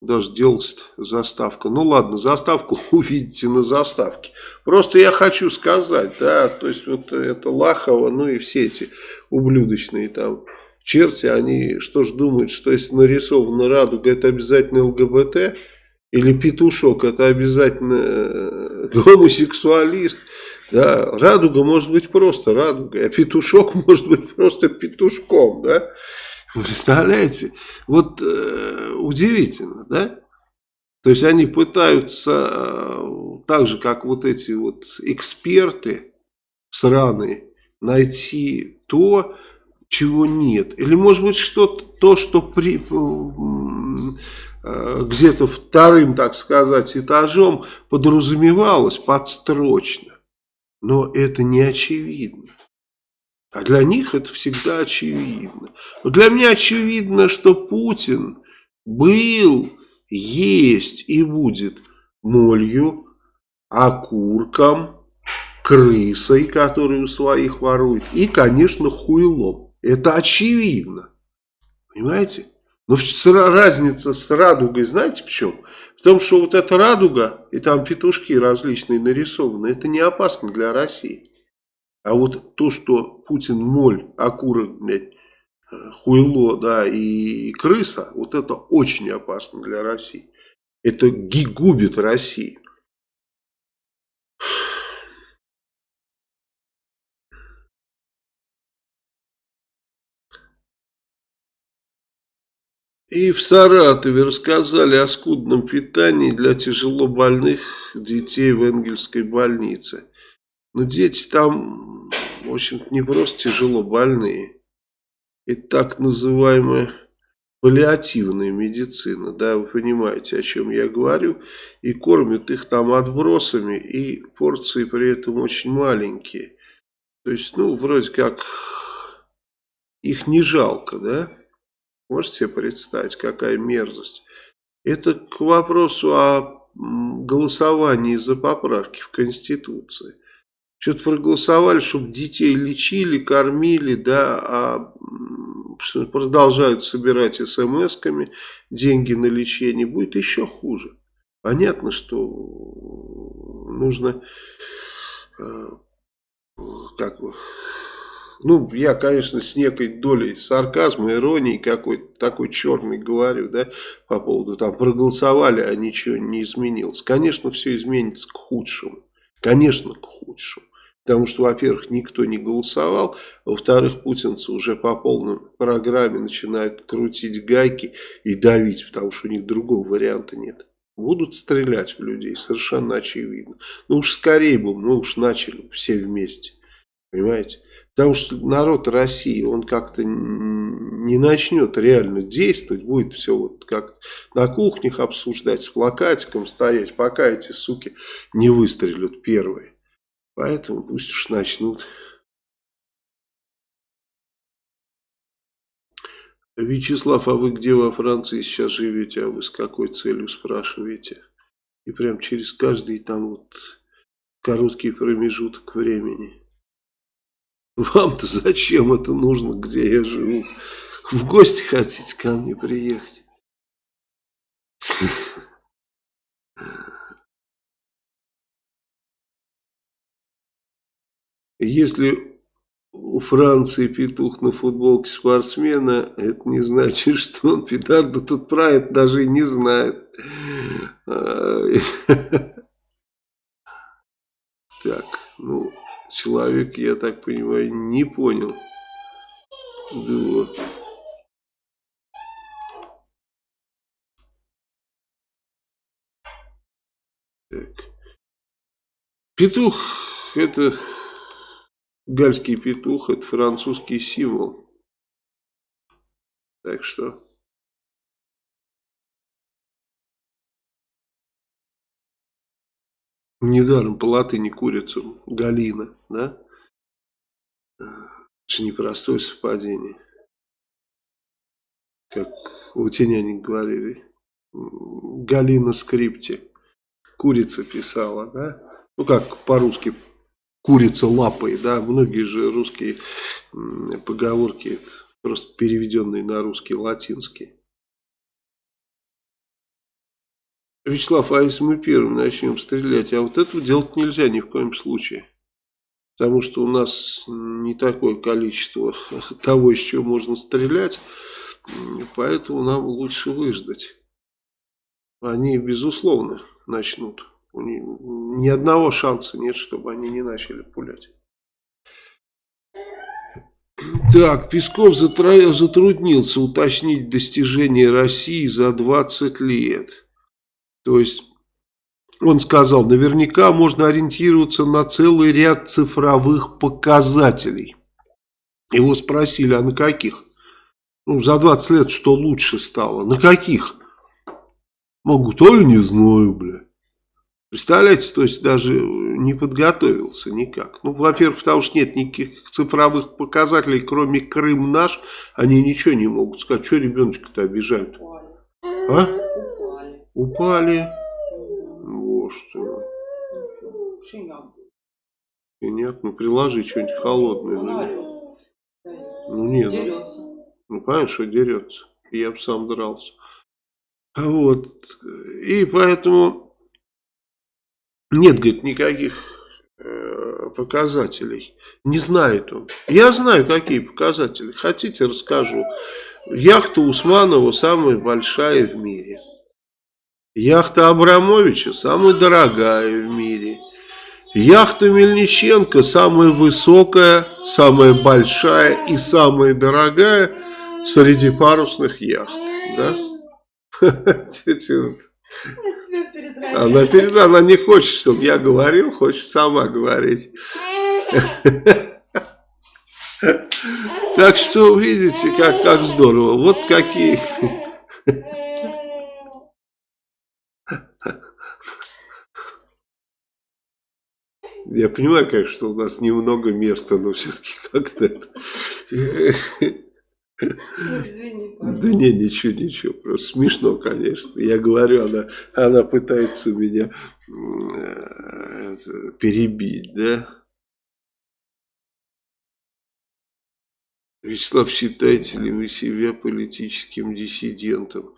Даже делать заставка. Ну ладно, заставку увидите на заставке. Просто я хочу сказать, да, то есть вот это Лахова, ну и все эти ублюдочные там черти, они что ж думают, что если нарисована радуга, это обязательно ЛГБТ? Или петушок, это обязательно э, гомосексуалист? Да, радуга может быть просто радугой, а петушок может быть просто петушком, да? Представляете? Вот э, удивительно, да? То есть они пытаются, э, так же как вот эти вот эксперты сраные, найти то, чего нет. Или может быть что-то, то, что при, э, где-то вторым, так сказать, этажом подразумевалось подстрочно. Но это не очевидно. А для них это всегда очевидно. Но для меня очевидно, что Путин был, есть и будет молью, окурком, крысой, которую своих ворует, и, конечно, хуйлом. Это очевидно. Понимаете? Но разница с радугой, знаете в чем? Потому что вот эта радуга, и там петушки различные нарисованы, это не опасно для России. А вот то, что Путин моль, окурок, блядь, хуйло, да, и крыса, вот это очень опасно для России. Это губит Россию. И в Саратове рассказали о скудном питании для тяжелобольных детей в Энгельской больнице. Но дети там, в общем-то, не просто тяжело больные. Это так называемая паллиативная медицина, да, вы понимаете, о чем я говорю, и кормят их там отбросами, и порции при этом очень маленькие. То есть, ну, вроде как, их не жалко, да? Можете себе представить, какая мерзость. Это к вопросу о голосовании за поправки в Конституции. Что-то проголосовали, чтобы детей лечили, кормили, да, а продолжают собирать смс-ками деньги на лечение, будет еще хуже. Понятно, что нужно э, как бы ну, я, конечно, с некой долей сарказма, иронии какой-то такой черный говорю, да, по поводу там проголосовали, а ничего не изменилось. Конечно, все изменится к худшему. Конечно, к худшему. Потому что, во-первых, никто не голосовал, во-вторых, путинцы уже по полной программе начинают крутить гайки и давить, потому что у них другого варианта нет. Будут стрелять в людей, совершенно очевидно. Ну уж скорее бы, мы уж начали все вместе. Понимаете? Потому что народ России, он как-то не начнет реально действовать, будет все вот как на кухнях обсуждать, с плакатиком стоять, пока эти суки не выстрелят первые. Поэтому пусть уж начнут. Вячеслав, а вы где во Франции сейчас живете, а вы с какой целью спрашиваете? И прям через каждый там вот короткий промежуток времени. Вам-то зачем это нужно, где я живу? В гости хотите ко мне приехать? Если у Франции петух на футболке спортсмена, это не значит, что он петарда тут это даже и не знает. Так, ну человек, я так понимаю, не понял. Да. Так. Петух это гальский петух, это французский символ. Так что Недаром по латыни курицу Галина, да? Это же непростое совпадение. Как латиняне говорили. Галина скрипте. Курица писала, да? Ну как по-русски курица лапой, да? Многие же русские поговорки просто переведенные на русский латинский. Вячеслав, а если мы первым начнем стрелять, а вот этого делать нельзя ни в коем случае. Потому что у нас не такое количество того, из чего можно стрелять, поэтому нам лучше выждать. Они, безусловно, начнут. Ни одного шанса нет, чтобы они не начали пулять. Так, Песков затруднился уточнить достижения России за 20 лет. То есть он сказал, наверняка можно ориентироваться на целый ряд цифровых показателей. Его спросили, а на каких? Ну, за 20 лет что лучше стало? На каких? Могут, а я не знаю, бля. Представляете, то есть даже не подготовился никак. Ну, во-первых, потому что нет никаких цифровых показателей, кроме Крым наш, они ничего не могут сказать. Что ребеночка-то обижают? А? Упали. Вот что. Шиняк. Ну приложи что-нибудь холодное. Ну, ну нет. Ну, дерется. Ну, понятно, что дерется. Я бы сам дрался. Вот. И поэтому нет, говорит, никаких э, показателей. Не знает он. Я знаю, какие показатели. Хотите, расскажу. Яхта Усманова самая большая в мире. Яхта Абрамовича самая дорогая в мире. Яхта Мельниченко самая высокая, самая большая и самая дорогая среди парусных яхт. Да? Она перед, она не хочет, чтобы я говорил, хочет сама говорить. Так что видите, как, как здорово. Вот какие... Я понимаю, конечно, что у нас немного места, но все-таки как-то это... Ну, извини, Да не, ничего, ничего, просто смешно, конечно. Я говорю, она, она пытается меня э, перебить, да? Вячеслав, считаете ли вы себя политическим диссидентом?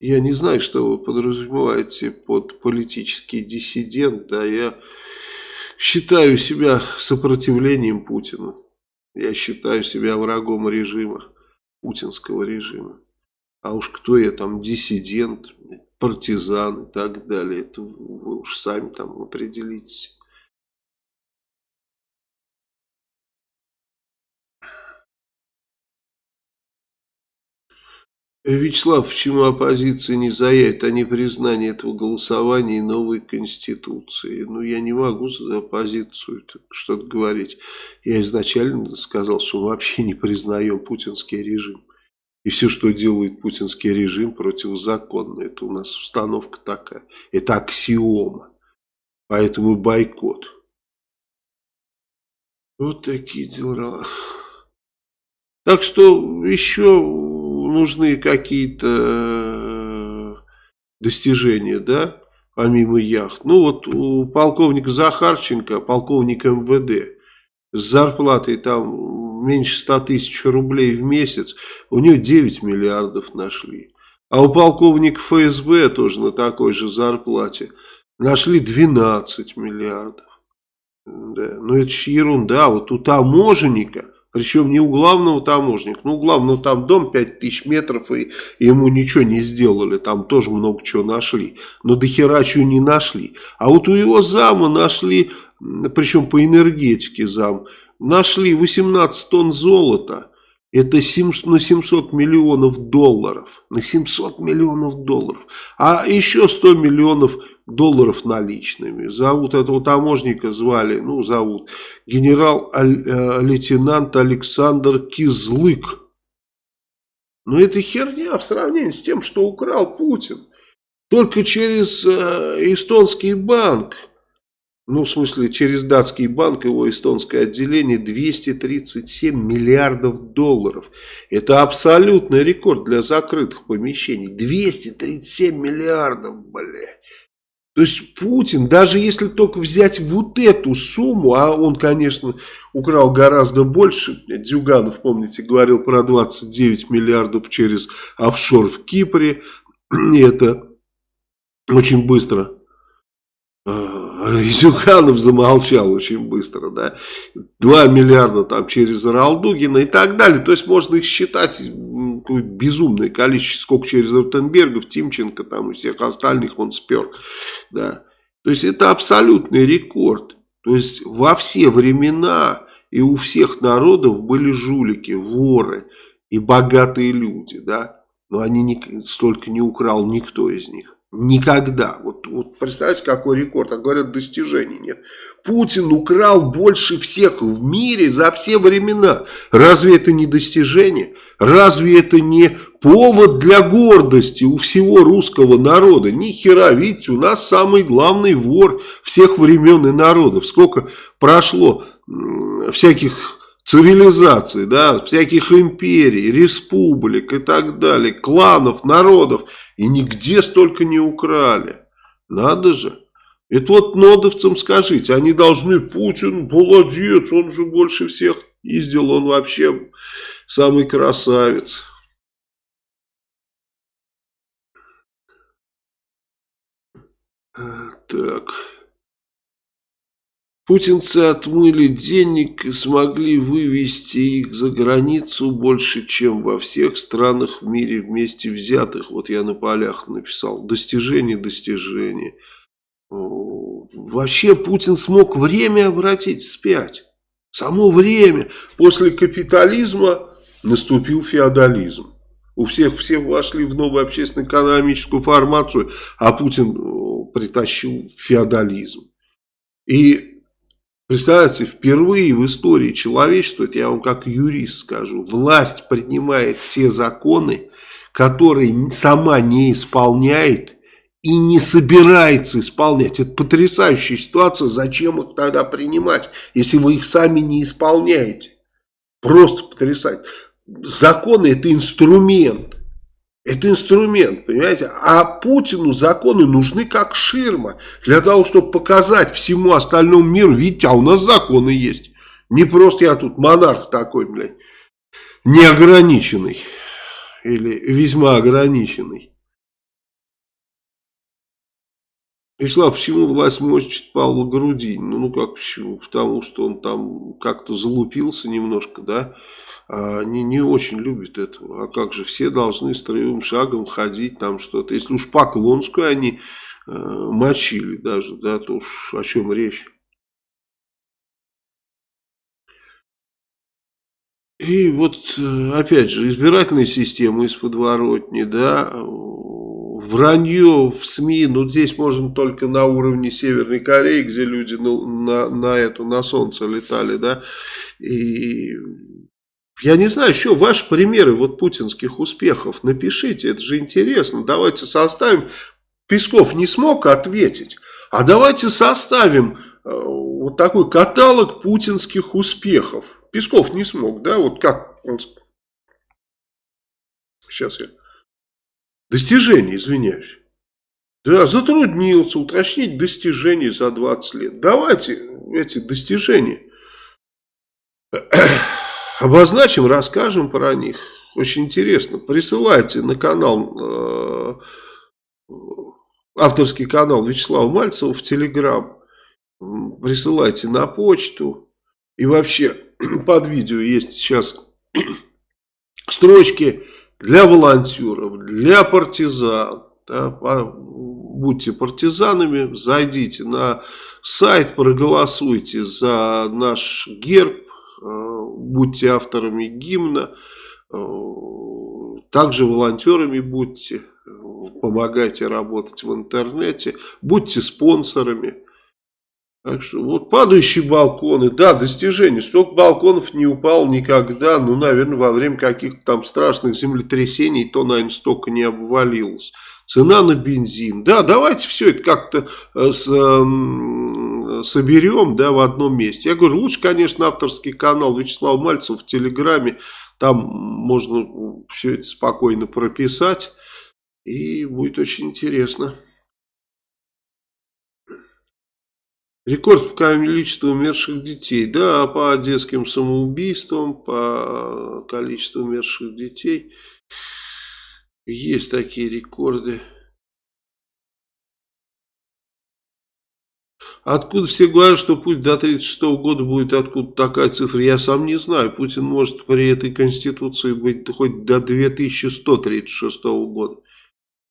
Я не знаю, что вы подразумеваете под политический диссидент, да, я считаю себя сопротивлением Путину. Я считаю себя врагом режима, путинского режима. А уж кто я там, диссидент, партизан и так далее, это вы уж сами там определитесь. Вячеслав, почему оппозиция не заявит о непризнании этого голосования и новой конституции? Ну, я не могу за оппозицию что-то говорить. Я изначально сказал, что мы вообще не признаем путинский режим. И все, что делает путинский режим, противозаконно. Это у нас установка такая. Это аксиома. Поэтому бойкот. Вот такие дела. Так что еще нужны какие-то э, достижения, да, помимо яхт. Ну вот у полковника Захарченко, полковник МВД, с зарплатой там меньше 100 тысяч рублей в месяц, у него 9 миллиардов нашли. А у полковника ФСБ тоже на такой же зарплате нашли 12 миллиардов. Да. Но это же ерунда. Вот у таможенника причем не у главного таможника. Ну, у главного там дом 5000 метров, и, и ему ничего не сделали. Там тоже много чего нашли. Но до хера чего не нашли. А вот у его зама нашли, причем по энергетике зам, нашли 18 тонн золота. Это 7, на 700 миллионов долларов. На 700 миллионов долларов. А еще 100 миллионов долларов наличными. Зовут этого таможника, звали, ну зовут, генерал-лейтенант э, Александр Кизлык. Но это херня в сравнении с тем, что украл Путин. Только через э, эстонский банк, ну в смысле через датский банк, его эстонское отделение, 237 миллиардов долларов. Это абсолютный рекорд для закрытых помещений. 237 миллиардов, блядь. То есть Путин, даже если только взять вот эту сумму, а он, конечно, украл гораздо больше, Дюганов, помните, говорил про 29 миллиардов через офшор в Кипре, и это очень быстро. А, Зюганов замолчал очень быстро, да, 2 миллиарда там через Ралдугина и так далее, то есть можно их считать безумное количество, сколько через Ротенбергов, Тимченко там и всех остальных он спер. Да. То есть это абсолютный рекорд. То есть во все времена и у всех народов были жулики, воры и богатые люди. Да? Но они не, столько не украл никто из них. Никогда. Вот, вот представьте, какой рекорд. А говорят, достижений нет. Путин украл больше всех в мире за все времена. Разве это не достижение? Разве это не повод для гордости у всего русского народа? Ни хера, видите, у нас самый главный вор всех времен и народов. Сколько прошло всяких цивилизаций, да, всяких империй, республик и так далее, кланов, народов, и нигде столько не украли. Надо же. Это вот нодовцам скажите, они должны, Путин, молодец, он же больше всех ездил, он вообще самый красавец. Так. Путинцы отмыли денег и смогли вывести их за границу больше, чем во всех странах в мире вместе взятых. Вот я на полях написал. Достижение, достижение. Вообще Путин смог время обратить вспять. Само время. После капитализма наступил феодализм. У всех все вошли в новую общественно-экономическую формацию, а Путин притащил феодализм. И Представляете, впервые в истории человечества, это я вам как юрист скажу, власть принимает те законы, которые сама не исполняет и не собирается исполнять. Это потрясающая ситуация, зачем их тогда принимать, если вы их сами не исполняете. Просто потрясать. Законы это инструмент. Это инструмент, понимаете? А Путину законы нужны как ширма. Для того, чтобы показать всему остальному миру, видите, а у нас законы есть. Не просто я тут монарх такой, блядь, неограниченный. Или весьма ограниченный. Вячеслав, почему власть мочит Павла Грудинина? Ну, ну как почему? Потому что он там как-то залупился немножко, да? А они не очень любят этого. А как же, все должны строевым шагом ходить, там что-то. Если уж Поклонскую они э, мочили даже, да, то уж о чем речь. И вот, э, опять же, избирательная система из подворотни, да, вранье в СМИ, ну здесь можно только на уровне Северной Кореи, где люди на, на, на эту, на солнце летали, да, и я не знаю, еще ваши примеры вот путинских успехов. Напишите, это же интересно. Давайте составим. Песков не смог ответить. А давайте составим э, вот такой каталог путинских успехов. Песков не смог, да? Вот как он... Сейчас я... Достижения, извиняюсь. Да, затруднился уточнить достижения за 20 лет. Давайте эти достижения обозначим, расскажем про них. Очень интересно. Присылайте на канал, э, авторский канал Вячеслава Мальцева в Телеграм. Присылайте на почту. И вообще под видео есть сейчас строчки для волонтеров, для партизан. Да, будьте партизанами, зайдите на сайт, проголосуйте за наш герб, будьте авторами гимна, э, также волонтерами будьте, помогайте работать в интернете, будьте спонсорами. Так что вот падающие балконы, да, достижение. Столько балконов не упал никогда, ну, наверное, во время каких-то там страшных землетрясений, то, наверное, столько не обвалилось. Цена на бензин, да, давайте все это как-то э, с, соберем да, в одном месте. Я говорю, лучше, конечно, авторский канал Вячеслава Мальцева в Телеграме. Там можно все это спокойно прописать. И будет очень интересно. Рекорд по количеству умерших детей. Да, по детским самоубийствам, по количеству умерших детей. Есть такие рекорды. Откуда все говорят, что путь до 1936 года будет откуда такая цифра, я сам не знаю. Путин может при этой конституции быть хоть до 2136 года.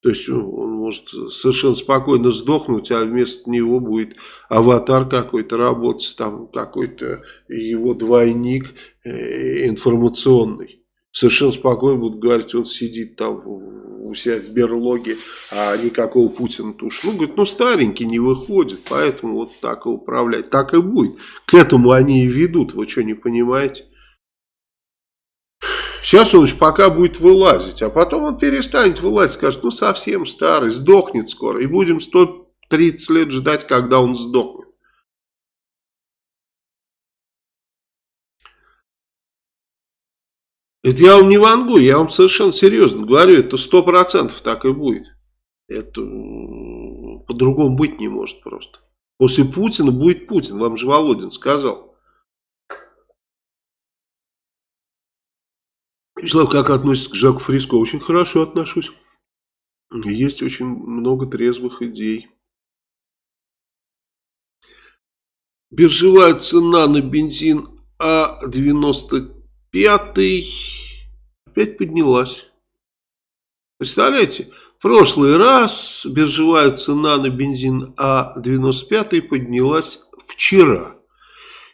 То есть он может совершенно спокойно сдохнуть, а вместо него будет аватар какой-то работать, там какой-то его двойник э, информационный. Совершенно спокойно будут говорить, он сидит там у себя в берлоге, а никакого Путина-то уж. Ну, говорит, ну старенький не выходит, поэтому вот так и управлять. Так и будет. К этому они и ведут, вы что, не понимаете? Сейчас он пока будет вылазить, а потом он перестанет вылазить, скажет, ну совсем старый, сдохнет скоро. И будем 130 лет ждать, когда он сдохнет. Это я вам не вангую, я вам совершенно серьезно говорю, это сто процентов так и будет. Это по-другому быть не может просто. После Путина будет Путин, вам же Володин сказал. Вячеслав, как относится к Жаку Фриско? Очень хорошо отношусь. Есть очень много трезвых идей. Биржевая цена на бензин А95 опять поднялась. Представляете? В прошлый раз биржевая цена на бензин А95 поднялась вчера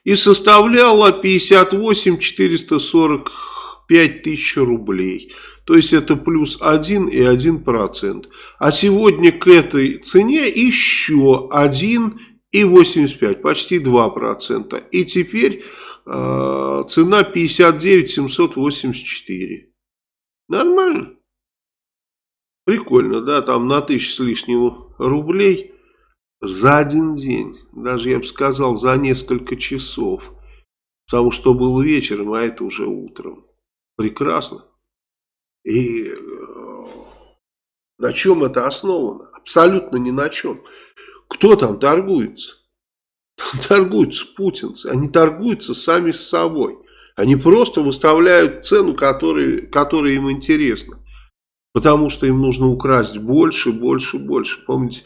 и составляла 58 445 тысяч рублей. То есть это плюс 1 и 1 процент. А сегодня к этой цене еще 1 и 85, почти 2 процента. И теперь цена 59 784. Нормально. Прикольно, да, там на тысячу с лишним рублей за один день. Даже, я бы сказал, за несколько часов. Потому что был вечером, а это уже утром. Прекрасно. И э, на чем это основано? Абсолютно ни на чем. Кто там торгуется? Торгуются путинцы. Они торгуются сами с собой. Они просто выставляют цену, которая, которая им интересна. Потому что им нужно украсть больше, больше, больше. Помните,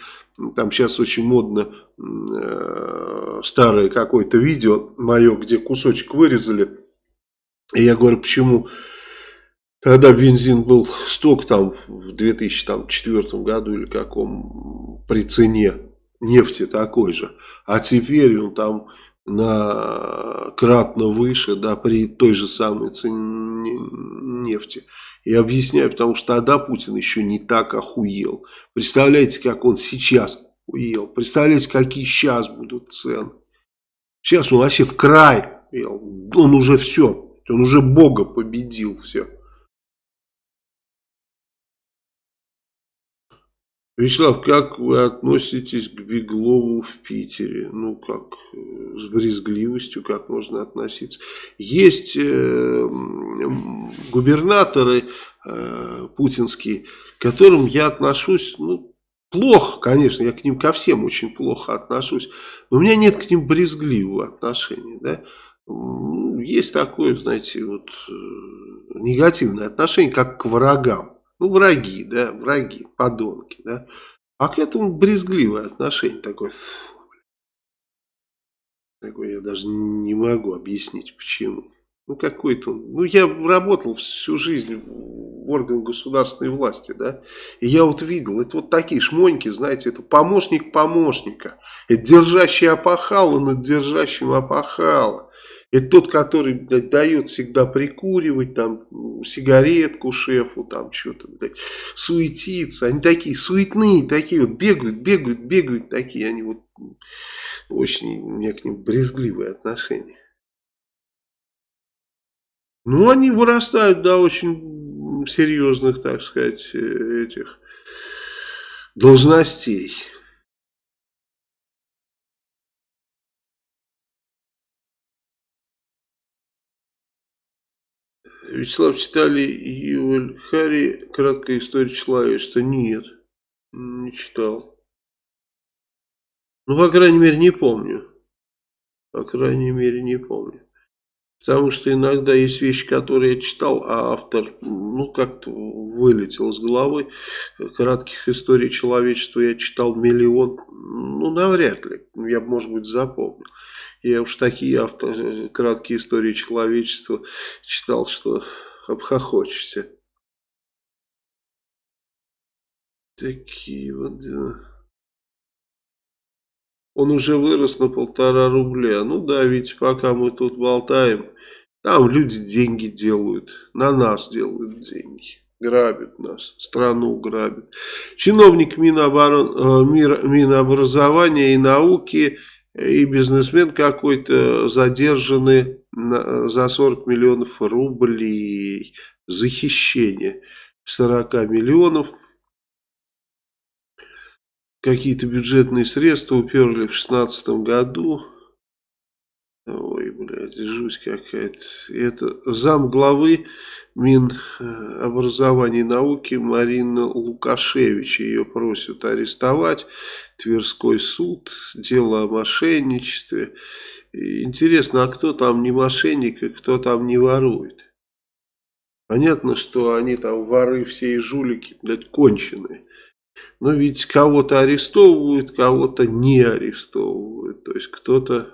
там сейчас очень модно э, старое какое-то видео мое, где кусочек вырезали. И я говорю, почему тогда бензин был столько там в 2004 году или каком при цене нефти такой же. А теперь он там на кратно выше, да, при той же самой цене нефти. И объясняю, потому что тогда Путин еще не так охуел. Представляете, как он сейчас охуел. Представляете, какие сейчас будут цены. Сейчас он вообще в край. Он уже все. Он уже Бога победил. Все. Вячеслав, как вы относитесь к Беглову в Питере? Ну, как, э, с брезгливостью, как можно относиться? Есть э, губернаторы э, путинские, к которым я отношусь, ну, плохо, конечно, я к ним ко всем очень плохо отношусь, но у меня нет к ним брезгливого отношения, да. Есть такое, знаете, вот э, негативное отношение, как к врагам. Ну, враги, да, враги, подонки, да. А к этому брезгливое отношение такое. Такое я даже не могу объяснить, почему. Ну, какой-то. Ну, я работал всю жизнь в органах государственной власти, да. И я вот видел, это вот такие шмоньки, знаете, это помощник помощника. Это держащий опахало над держащим опахало. Это тот, который блядь, дает всегда прикуривать, там, сигаретку шефу, там, что-то, блядь, суетиться. Они такие суетные, такие вот, бегают, бегают, бегают, такие, они вот, очень, у меня к ним брезгливые отношения. Ну, они вырастают до очень серьезных, так сказать, э, этих должностей. Вячеслав, читали Ювель Хари «Краткая история человечества»? Нет, не читал. Ну, по крайней мере, не помню. По крайней мере, не помню. Потому что иногда есть вещи, которые я читал, а автор, ну, как-то вылетел с головы. Кратких историй человечества я читал миллион. Ну, навряд ли. Я, может быть, запомнил. Я уж такие авто, краткие истории человечества читал, что обхохочешься. Такие вот дела. Он уже вырос на полтора рубля. Ну да, ведь пока мы тут болтаем, там люди деньги делают. На нас делают деньги. Грабят нас, страну грабят. Чиновник Миноборон, э, Минобразования и науки и бизнесмен какой-то задержаны за 40 миллионов рублей за хищение 40 миллионов. Какие-то бюджетные средства уперли в 2016 году. Ой, блядь, жуть какая-то. Это зам главы Минобразования и науки Марина Лукашевич. Ее просят арестовать. Тверской суд. Дело о мошенничестве. Интересно, а кто там не мошенник и кто там не ворует? Понятно, что они там воры все и жулики, блядь, конченые. Но ведь кого-то арестовывают, кого-то не арестовывают. То есть кто-то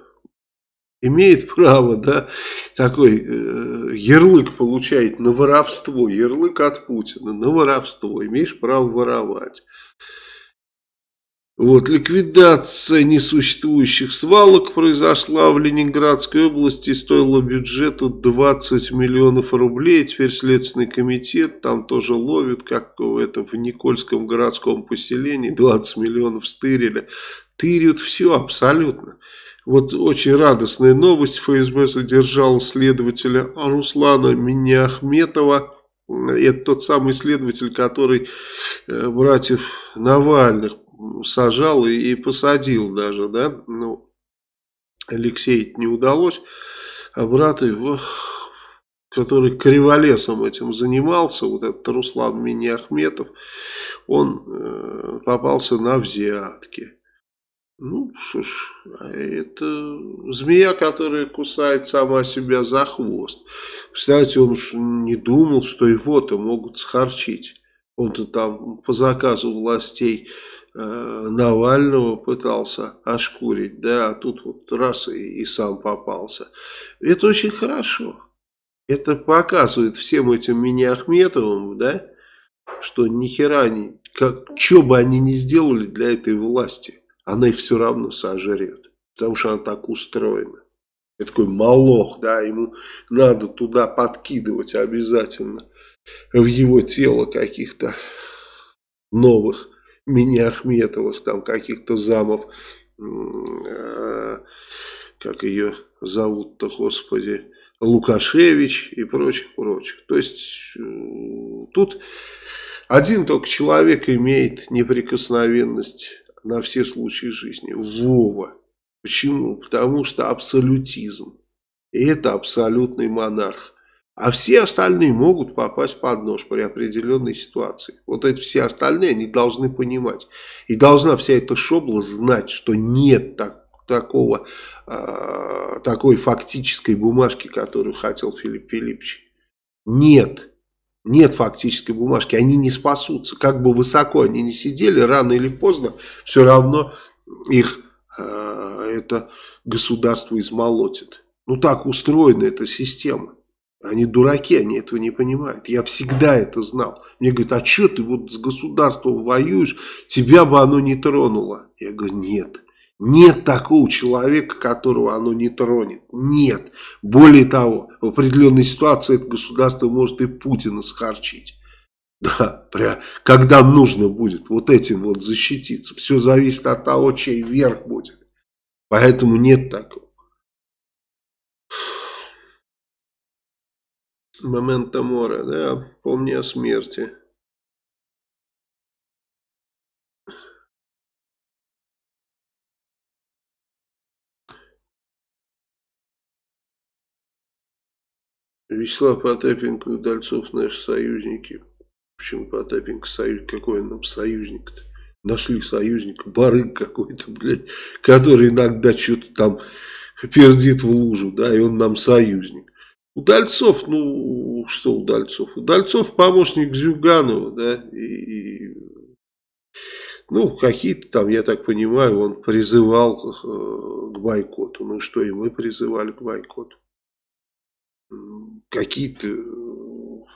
имеет право, да, такой э, ярлык получает на воровство, ярлык от Путина на воровство, имеешь право воровать. Вот, ликвидация несуществующих свалок произошла в Ленинградской области, стоила бюджету 20 миллионов рублей. Теперь Следственный комитет там тоже ловит, как в, этом, в Никольском городском поселении, 20 миллионов стырили. Тырят все абсолютно. Вот очень радостная новость. ФСБ задержал следователя Руслана Миняхметова. Это тот самый следователь, который э, братьев Навальных сажал и, и посадил даже, да, ну, Алексей не удалось, а брат его, который криволесом этим занимался, вот этот Руслан Миниахметов, он э, попался на взятки. Ну, что а это змея, которая кусает сама себя за хвост. Кстати, он уж не думал, что его-то могут схорчить. Он-то там по заказу властей Навального пытался ошкурить, да, а тут вот раз и, и сам попался. Это очень хорошо. Это показывает всем этим мини-Ахметовым, да, что ни не, как, что бы они ни сделали для этой власти, она их все равно сожрет, потому что она так устроена. Это такой молох, да, ему надо туда подкидывать обязательно в его тело каких-то новых мини-Ахметовых, там каких-то замов, э, как ее зовут-то, господи, Лукашевич и прочих, прочих. То есть э, тут один только человек имеет неприкосновенность на все случаи жизни. Вова. Почему? Потому что абсолютизм. И это абсолютный монарх. А все остальные могут попасть под нож при определенной ситуации. Вот эти все остальные, они должны понимать. И должна вся эта шобла знать, что нет так, такого, э, такой фактической бумажки, которую хотел Филипп Филиппович. Нет. Нет фактической бумажки. Они не спасутся. Как бы высоко они не сидели, рано или поздно, все равно их э, это государство измолотит. Ну так устроена эта система. Они дураки, они этого не понимают. Я всегда это знал. Мне говорят, а что ты вот с государством воюешь, тебя бы оно не тронуло. Я говорю, нет. Нет такого человека, которого оно не тронет. Нет. Более того, в определенной ситуации это государство может и Путина схарчить. Да, прям, когда нужно будет вот этим вот защититься. Все зависит от того, чей верх будет. Поэтому нет такого. Момента мора, да, помни о смерти. Вячеслав Потапенко и Удальцов наши союзники. Почему Потапенко союзник? Какой он нам союзник-то? Нашли союзника, барык какой-то, блядь, который иногда что-то там пердит в лужу, да, и он нам союзник. Удальцов, ну, что Удальцов? Удальцов помощник Зюганова, да, и, и ну, какие-то там, я так понимаю, он призывал э, к бойкоту. Ну, что и мы призывали к бойкоту. Какие-то,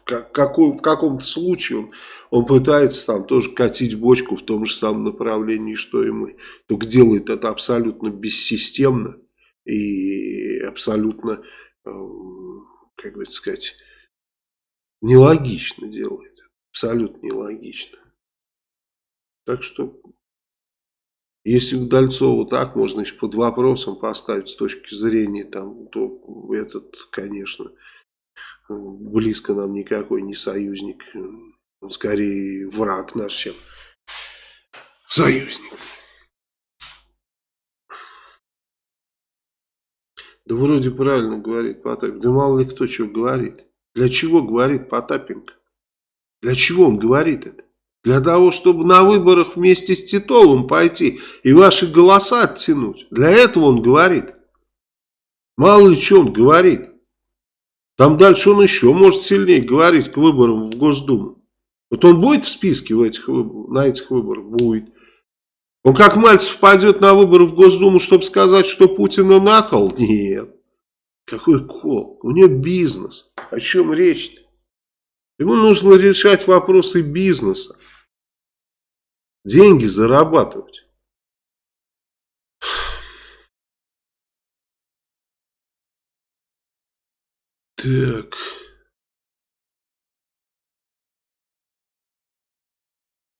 как, в каком-то случае он, он пытается там тоже катить бочку в том же самом направлении, что и мы. Только делает это абсолютно бессистемно и абсолютно э, как бы сказать, нелогично делает. Абсолютно нелогично. Так что, если Удальцова так можно еще под вопросом поставить с точки зрения, там, то этот, конечно, близко нам никакой не союзник. Он скорее враг наш, чем союзник. Да вроде правильно говорит Потапенко. Да мало ли кто что говорит. Для чего говорит Потапенко? Для чего он говорит это? Для того, чтобы на выборах вместе с Титовым пойти и ваши голоса оттянуть. Для этого он говорит. Мало ли что он говорит. Там дальше он еще может сильнее говорить к выборам в Госдуму. Вот он будет в списке в этих, на этих выборах? Будет. Он как Мальцев пойдет на выборы в Госдуму, чтобы сказать, что Путина накол? Нет. Какой кол? У него бизнес. О чем речь-то? Ему нужно решать вопросы бизнеса. Деньги зарабатывать. Так.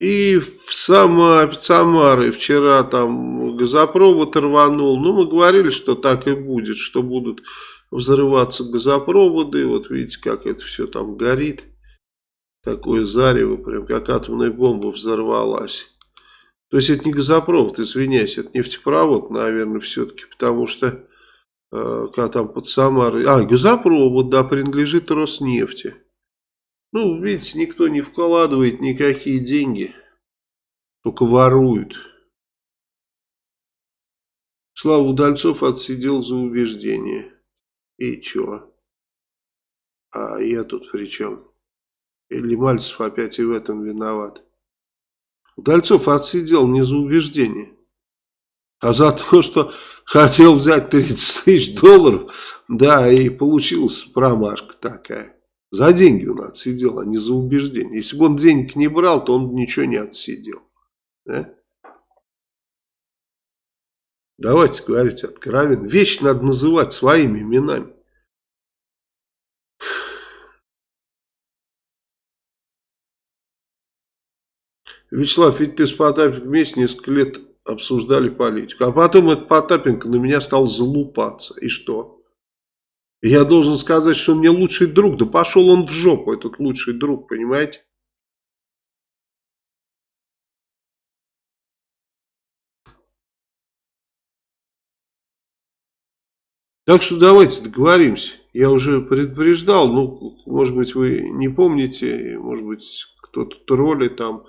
И в Самаре, Самары вчера там газопровод рванул. Ну, мы говорили, что так и будет, что будут взрываться газопроводы. Вот видите, как это все там горит. Такое зарево, прям как атомная бомба взорвалась. То есть это не газопровод, извиняюсь, это нефтепровод, наверное, все-таки, потому что э, когда там под Самарой... А, газопровод, да, принадлежит Роснефти. Ну, видите, никто не вкладывает никакие деньги, только воруют. Слава Удальцов отсидел за убеждение. И чё? А я тут при чем? Или Мальцев опять и в этом виноват? Удальцов отсидел не за убеждение, а за то, что хотел взять 30 тысяч долларов, да, и получилась промашка такая. За деньги он отсидел, а не за убеждение. Если бы он денег не брал, то он ничего не отсидел. Да? Давайте говорить откровенно. Вещи надо называть своими именами. Вячеслав, ведь ты с Потапенко вместе несколько лет обсуждали политику. А потом этот Потапенко на меня стал залупаться. И что? Я должен сказать, что он мне лучший друг. Да пошел он в жопу, этот лучший друг, понимаете? Так что давайте договоримся. Я уже предупреждал, ну, может быть, вы не помните, может быть, кто-то тролли там,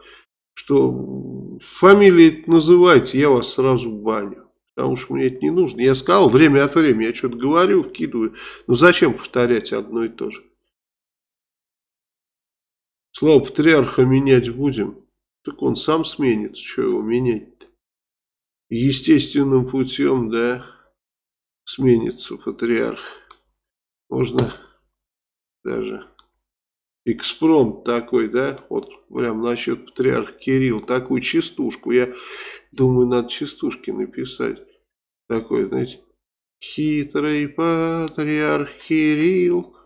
что фамилии называйте, я вас сразу баню потому что мне это не нужно. Я сказал время от времени, я что-то говорю, вкидываю. Ну зачем повторять одно и то же? Слово патриарха менять будем. Так он сам сменится, что его менять-то? Естественным путем, да, сменится патриарх. Можно даже экспромт такой, да, вот прям насчет патриарха Кирилл, такую частушку, я думаю, надо частушки написать такой, знаете, хитрый патриарх Кирилл,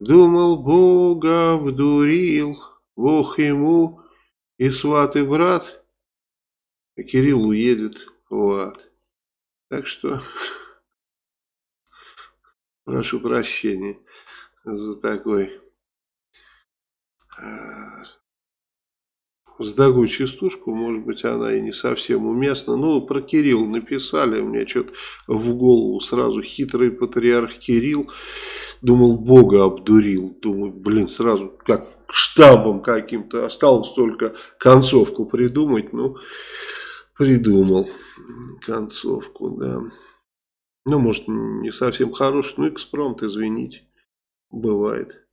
думал, Бога обдурил, Бог ему и сват и брат, а Кирилл уедет в ад. Так что прошу прощения за такой с такую частушку, может быть, она и не совсем уместна. Ну, про Кирилл написали, мне что-то в голову сразу хитрый патриарх Кирилл. Думал, Бога обдурил. Думаю, блин, сразу как штампом каким-то. Осталось только концовку придумать. Ну, придумал концовку, да. Ну, может, не совсем хороший, ну, экспромт, извините. Бывает.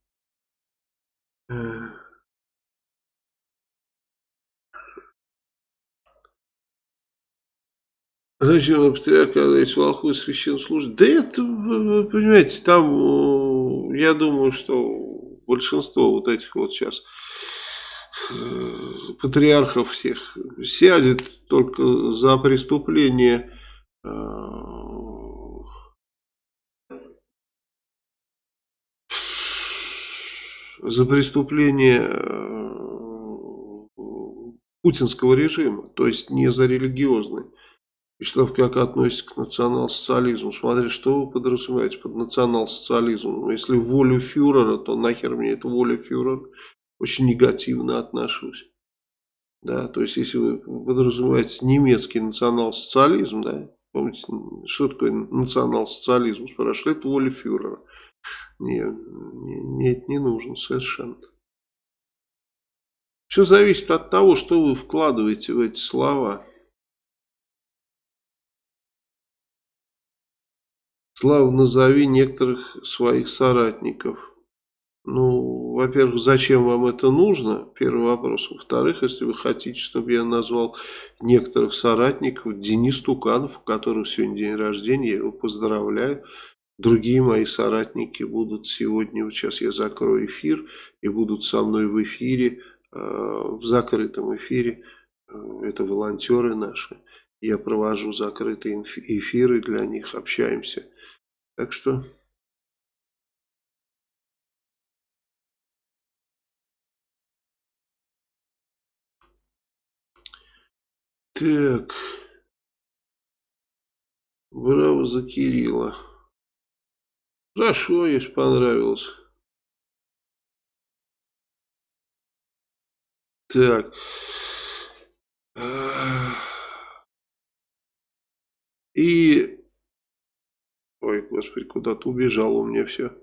Зачем патриарх, когда есть волхвы? Да это, вы понимаете, там, я думаю, что большинство вот этих вот сейчас э, патриархов всех сядет только за преступление э, за преступление э, путинского режима, то есть не за религиозный. Вячеслав, как относится к национал-социализму? Смотри, что вы подразумеваете под национал-социализмом? Если волю фюрера, то нахер мне это воля фюрера? Очень негативно отношусь. Да, то есть, если вы подразумеваете немецкий национал-социализм, да, помните, что такое национал-социализм? Спрашивают, это воля фюрера. Нет, нет, не нужен совершенно. Все зависит от того, что вы вкладываете в эти слова. Слава, назови некоторых своих соратников. Ну, во-первых, зачем вам это нужно? Первый вопрос. Во-вторых, если вы хотите, чтобы я назвал некоторых соратников, Денис Туканов, у которого сегодня день рождения, я его поздравляю. Другие мои соратники будут сегодня, вот сейчас я закрою эфир, и будут со мной в эфире, э, в закрытом эфире. Э, это волонтеры наши. Я провожу закрытые эфиры для них, общаемся. Так что... Так. Браво за Кирилла. Хорошо, если понравилось. Так. И... Ой, господи, куда-то убежал у меня все.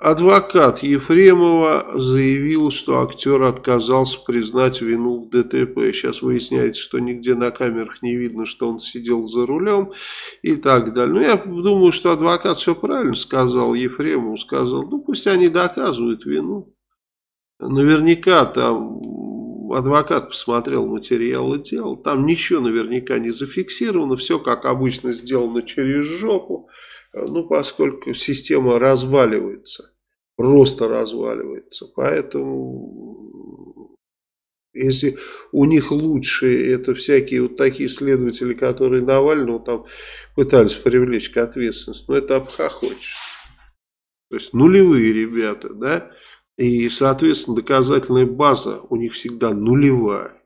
Адвокат Ефремова заявил, что актер отказался признать вину в ДТП. Сейчас выясняется, что нигде на камерах не видно, что он сидел за рулем и так далее. Но я думаю, что адвокат все правильно сказал. Ефремову сказал, ну пусть они доказывают вину. Наверняка там адвокат посмотрел материалы дел. Там ничего наверняка не зафиксировано. Все как обычно сделано через жопу. Ну, поскольку система разваливается, просто разваливается. Поэтому, если у них лучшие, это всякие вот такие следователи, которые Навального там пытались привлечь к ответственности, но это обхохочешь. То есть нулевые ребята, да, и, соответственно, доказательная база у них всегда нулевая.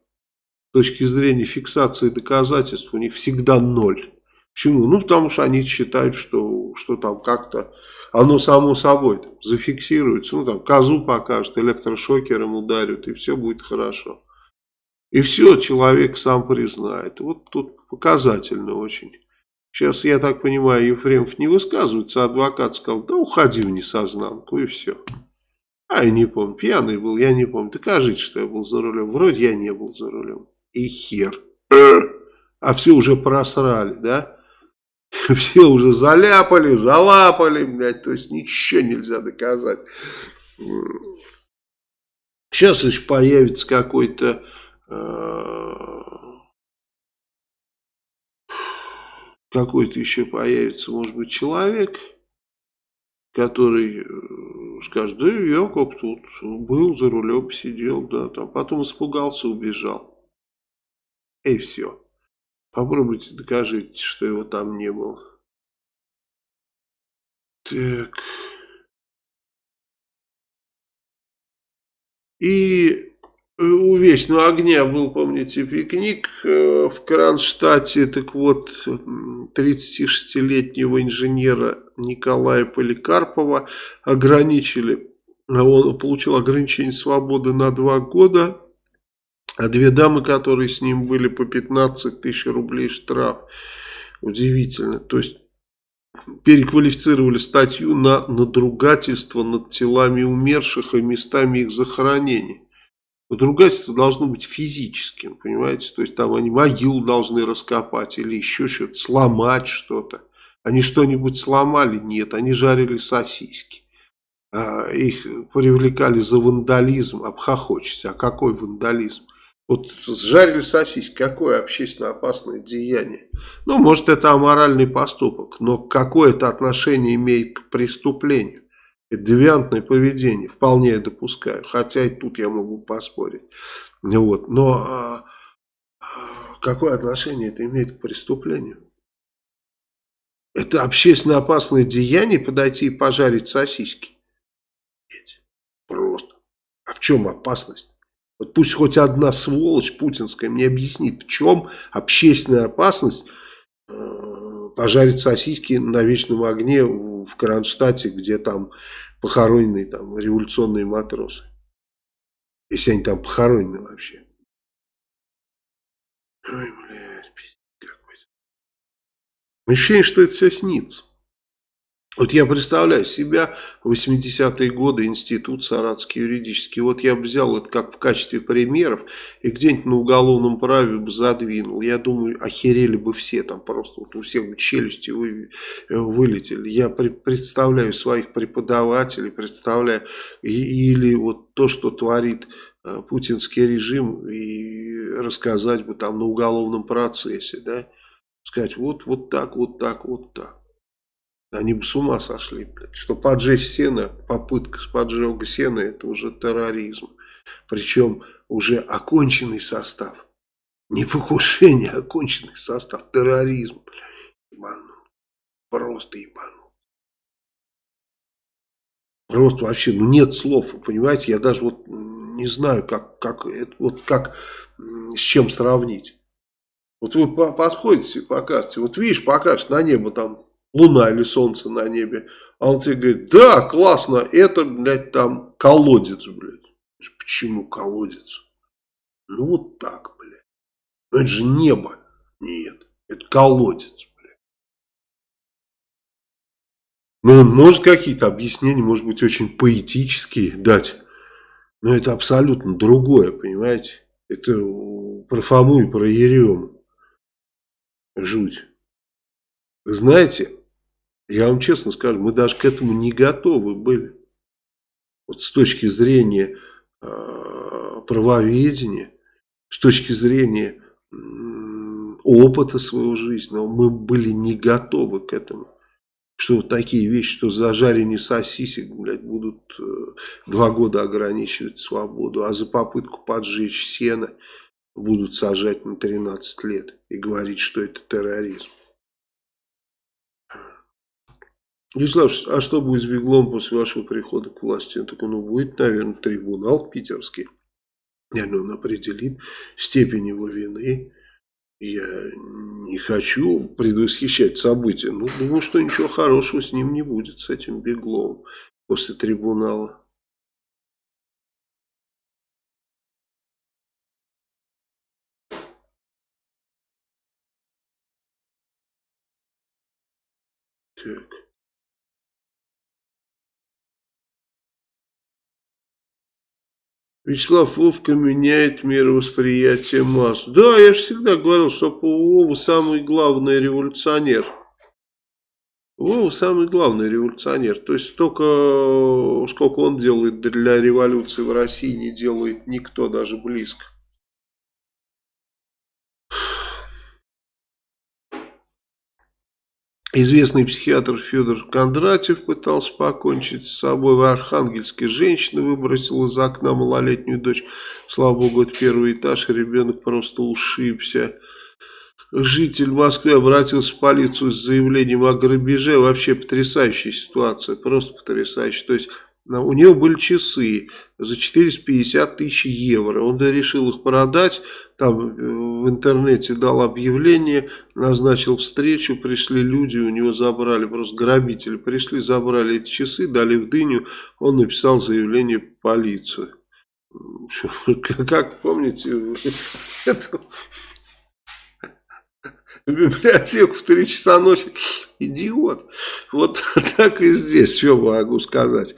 С точки зрения фиксации доказательств у них всегда ноль. Почему? Ну, потому что они считают, что, что там как-то оно само собой зафиксируется. Ну, там козу покажут, электрошокером ударят, и все будет хорошо. И все, человек сам признает. Вот тут показательно очень. Сейчас, я так понимаю, Ефремов не высказывается, а адвокат сказал, да уходи в несознанку, и все. А, я не помню, пьяный был, я не помню. Докажите, что я был за рулем. Вроде я не был за рулем. И хер. А все уже просрали, да? Все уже заляпали, залапали, блядь, то есть ничего нельзя доказать. Сейчас еще появится какой-то э, какой-то еще появится, может быть, человек, который э, скажет, да я как тут был, за рулем сидел, да, там, потом испугался, убежал. И все. Попробуйте докажите, что его там не было. Так. И у Вечного огня был, помните, пикник э, в Кронштадте. Так вот, 36-летнего инженера Николая Поликарпова ограничили. Он получил ограничение свободы на два года а две дамы, которые с ним были, по 15 тысяч рублей штраф. Удивительно. То есть переквалифицировали статью на надругательство над телами умерших и местами их захоронения. Надругательство должно быть физическим, понимаете? То есть там они могилу должны раскопать или еще что-то, сломать что-то. Они что-нибудь сломали? Нет, они жарили сосиски. А, их привлекали за вандализм, обхохочешься. А какой вандализм? Вот сжарили сосиски, какое общественно опасное деяние. Ну, может, это аморальный поступок, но какое это отношение имеет к преступлению? Это девиантное поведение, вполне я допускаю, хотя и тут я могу поспорить. Вот. Но а, какое отношение это имеет к преступлению? Это общественно опасное деяние подойти и пожарить сосиски. Просто. А в чем опасность? Вот пусть хоть одна сволочь путинская мне объяснит, в чем общественная опасность э, пожарить сосиски на вечном огне в Кронштадте, где там похоронены там революционные матросы. Если они там похоронены вообще. Ой, блядь, какой-то. Ощущение, что это все снится. Вот я представляю себя, 80-е годы, институт Саратский юридический, вот я взял это как в качестве примеров и где-нибудь на уголовном праве бы задвинул. Я думаю, охерели бы все там просто, вот у всех бы челюсти вы, э, вылетели. Я при, представляю своих преподавателей, представляю, и, или вот то, что творит э, путинский режим, и рассказать бы там на уголовном процессе, да, сказать вот, вот так, вот так, вот так. Они бы с ума сошли, блядь. Что поджечь сено, попытка с поджога сена, это уже терроризм. Причем уже оконченный состав. Не покушение, а оконченный состав. Терроризм, блядь. Ебанут. Просто ебанут. Просто вообще, ну нет слов, понимаете, я даже вот не знаю, как, как, вот как, с чем сравнить. Вот вы подходите, показываете, вот видишь, покажешь на небо там луна или солнце на небе. А он тебе говорит, да, классно, это, блядь, там колодец, блядь. Почему колодец? Ну вот так, блядь. Это же небо. Нет, это колодец, блядь. Ну, он может какие-то объяснения, может быть, очень поэтические дать. Но это абсолютно другое, понимаете? Это про Фому и про Ерему. Жуть. Знаете, я вам честно скажу, мы даже к этому не готовы были. Вот с точки зрения э, правоведения, с точки зрения э, опыта своего жизненного, мы были не готовы к этому. Что такие вещи, что за жарение сосисек, блядь, будут э, два года ограничивать свободу, а за попытку поджечь сено будут сажать на 13 лет и говорить, что это терроризм. Вячеслав, а что будет с Беглом после вашего прихода к власти? Он такой, ну, будет, наверное, трибунал питерский. Наверное, он определит степень его вины. Я не хочу предвосхищать события. Ну, думаю, что ничего хорошего с ним не будет, с этим Беглом после трибунала. Вячеслав Вовка меняет мировосприятие масс. Да, я же всегда говорил, что Вова самый главный революционер. Вова самый главный революционер. То есть столько, сколько он делает для революции в России, не делает никто даже близко. Известный психиатр Федор Кондратьев пытался покончить с собой. В Архангельске женщина выбросила из окна малолетнюю дочь. Слава богу, это первый этаж, ребенок просто ушибся. Житель Москвы обратился в полицию с заявлением о грабеже. Вообще потрясающая ситуация, просто потрясающая. То есть у него были часы за 450 тысяч евро. Он решил их продать, там э, в интернете дал объявление, назначил встречу, пришли люди, у него забрали, просто грабители пришли, забрали эти часы, дали в дыню, он написал заявление в полицию. Как помните, эту в библиотеку в 3 часа ночи. Идиот. Вот так и здесь, что могу сказать.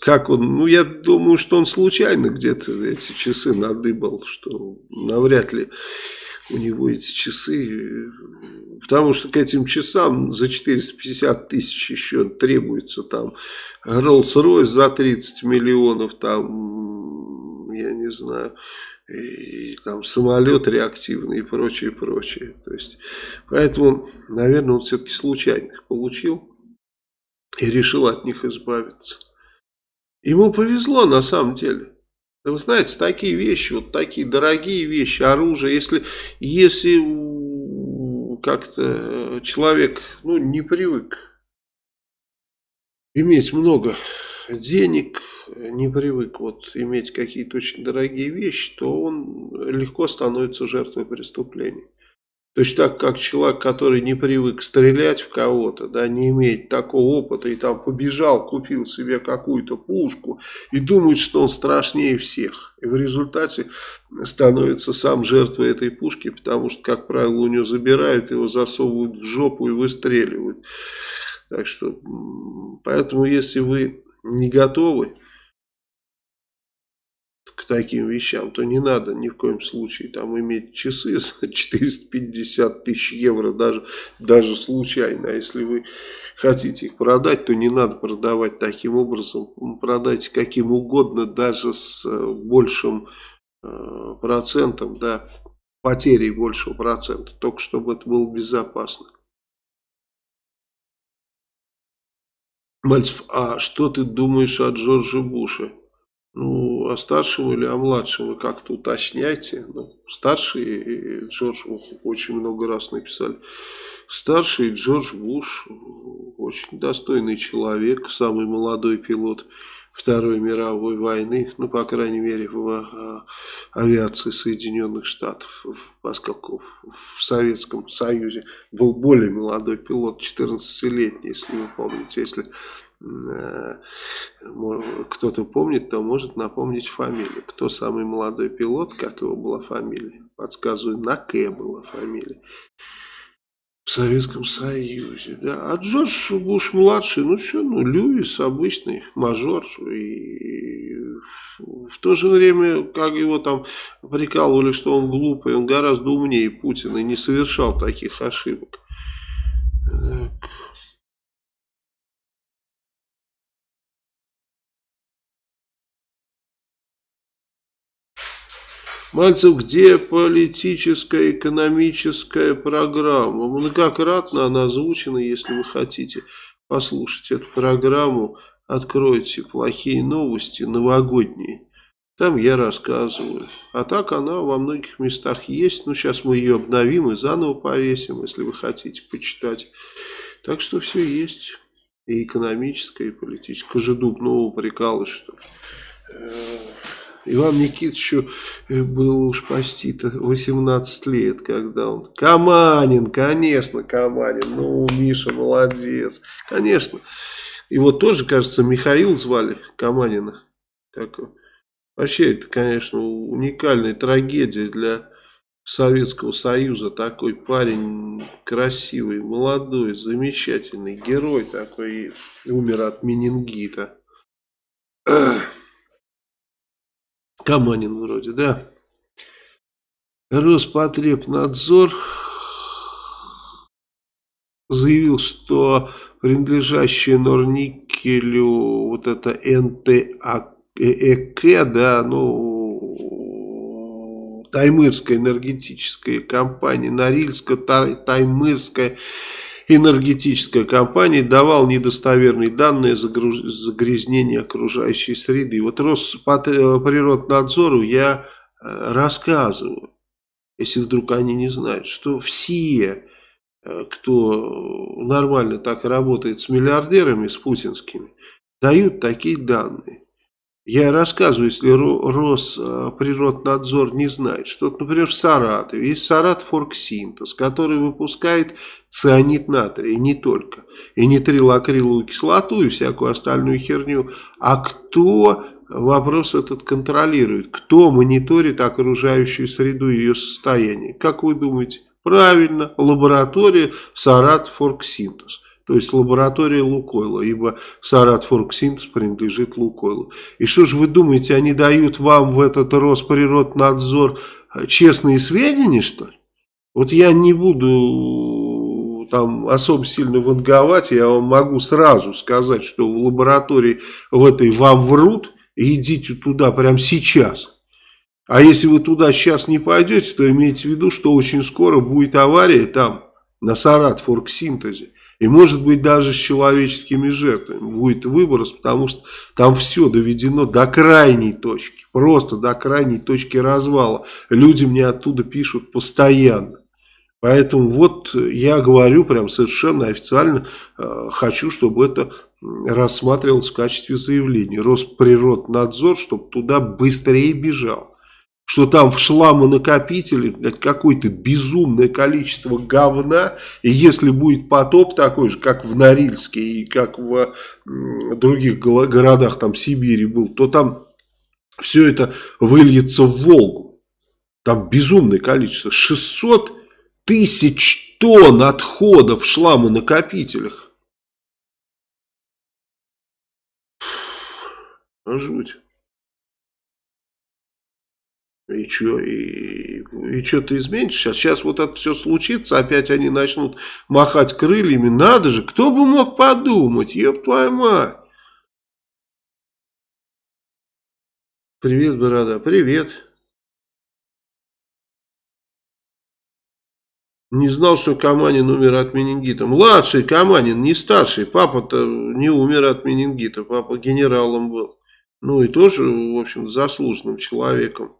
Как он, ну я думаю, что он случайно где-то эти часы надыбал, что навряд ли у него эти часы, потому что к этим часам за 450 тысяч еще требуется там Rolls-Royce за 30 миллионов, там, я не знаю, и там самолет реактивный и прочее, прочее. То есть, поэтому, наверное, он все-таки случайно их получил и решил от них избавиться. Ему повезло на самом деле. Вы знаете, такие вещи, вот такие дорогие вещи, оружие, если, если как-то человек ну, не привык иметь много денег, не привык вот иметь какие-то очень дорогие вещи, то он легко становится жертвой преступления. Точно так, как человек, который не привык стрелять в кого-то, да, не имеет такого опыта, и там побежал, купил себе какую-то пушку, и думает, что он страшнее всех. И в результате становится сам жертвой этой пушки, потому что, как правило, у него забирают, его засовывают в жопу и выстреливают. Так что, поэтому, если вы не готовы к таким вещам, то не надо ни в коем случае там иметь часы за 450 тысяч евро, даже, даже случайно. А если вы хотите их продать, то не надо продавать таким образом. Продайте каким угодно, даже с э, большим э, процентом, да, потерей большего процента, только чтобы это было безопасно. Мальцев, а что ты думаешь о Джордже Буше? Ну, о старшем или о младшем вы как-то уточняйте. Ну, старший Джордж очень много раз написали. Старший Джордж Буш очень достойный человек, самый молодой пилот Второй мировой войны, ну, по крайней мере, в а, авиации Соединенных Штатов, поскольку в Советском Союзе был более молодой пилот, 14-летний, если вы помните, если э, кто-то помнит, то может напомнить фамилию. Кто самый молодой пилот, как его была фамилия? Подсказываю, Наке была фамилия в Советском Союзе, да. А Джордж Буш младший, ну что, ну Льюис обычный мажор и в то же время, как его там прикалывали, что он глупый, он гораздо умнее Путина и не совершал таких ошибок. Так. Мальцев, где политическая, экономическая программа? Многократно она озвучена, если вы хотите послушать эту программу, откройте плохие новости, новогодние. Там я рассказываю. А так она во многих местах есть. Ну, сейчас мы ее обновим и заново повесим, если вы хотите почитать. Так что все есть. И экономическое, и политическое. Кожедуб, прикалываюсь, что э, Иван Никитичу э, было уж почти-то 18 лет, когда он... Каманин, конечно, Каманин. Ну, Миша молодец. Конечно. Его тоже, кажется, Михаил звали Каманина. Так, вообще, это, конечно, уникальная трагедия для Советского Союза. Такой парень красивый, молодой, замечательный, герой такой. Умер от менингита. Каманин вроде, да. Роспотребнадзор заявил, что принадлежащее Норникелю вот это НТАК, да, ну, Таймырская энергетическая компания, Норильско-Таймырская энергетическая компания давал недостоверные данные за загрязнение окружающей среды. Вот Росприроднадзору я э, рассказываю, если вдруг они не знают, что все, э, кто нормально так работает с миллиардерами, с путинскими, дают такие данные. Я рассказываю, если Росприроднадзор не знает, что, например, в Саратове есть Саратфорксинтез, который выпускает цианид натрия, и не только, и нитрилакриловую кислоту, и всякую остальную херню. А кто вопрос этот контролирует? Кто мониторит окружающую среду и ее состояние? Как вы думаете? Правильно, лаборатория Саратфорксинтез то есть лаборатория Лукойла, ибо Саратфорксинтез принадлежит Лукойлу. И что же вы думаете, они дают вам в этот Росприроднадзор э, честные сведения, что ли? Вот я не буду там особо сильно ванговать, я вам могу сразу сказать, что в лаборатории в этой вам врут, идите туда прямо сейчас. А если вы туда сейчас не пойдете, то имейте в виду, что очень скоро будет авария там, на Сарат форксинтезе. И может быть даже с человеческими жертвами будет выброс, потому что там все доведено до крайней точки. Просто до крайней точки развала. Люди мне оттуда пишут постоянно. Поэтому вот я говорю прям совершенно официально, э, хочу, чтобы это рассматривалось в качестве заявления. Росприроднадзор, чтобы туда быстрее бежал что там в шламонакопителе блядь, какое-то безумное количество говна, и если будет потоп такой же, как в Норильске и как в других городах, там Сибири был, то там все это выльется в Волгу. Там безумное количество, 600 тысяч тонн отходов в шламонакопителях. Жуть. И что, и, и что ты изменишь сейчас? Сейчас вот это все случится, опять они начнут махать крыльями. Надо же, кто бы мог подумать, ёб твою мать. Привет, Борода, привет. Не знал, что Каманин умер от менингита. Младший Каманин, не старший. Папа-то не умер от менингита. Папа генералом был. Ну и тоже, в общем, заслуженным человеком.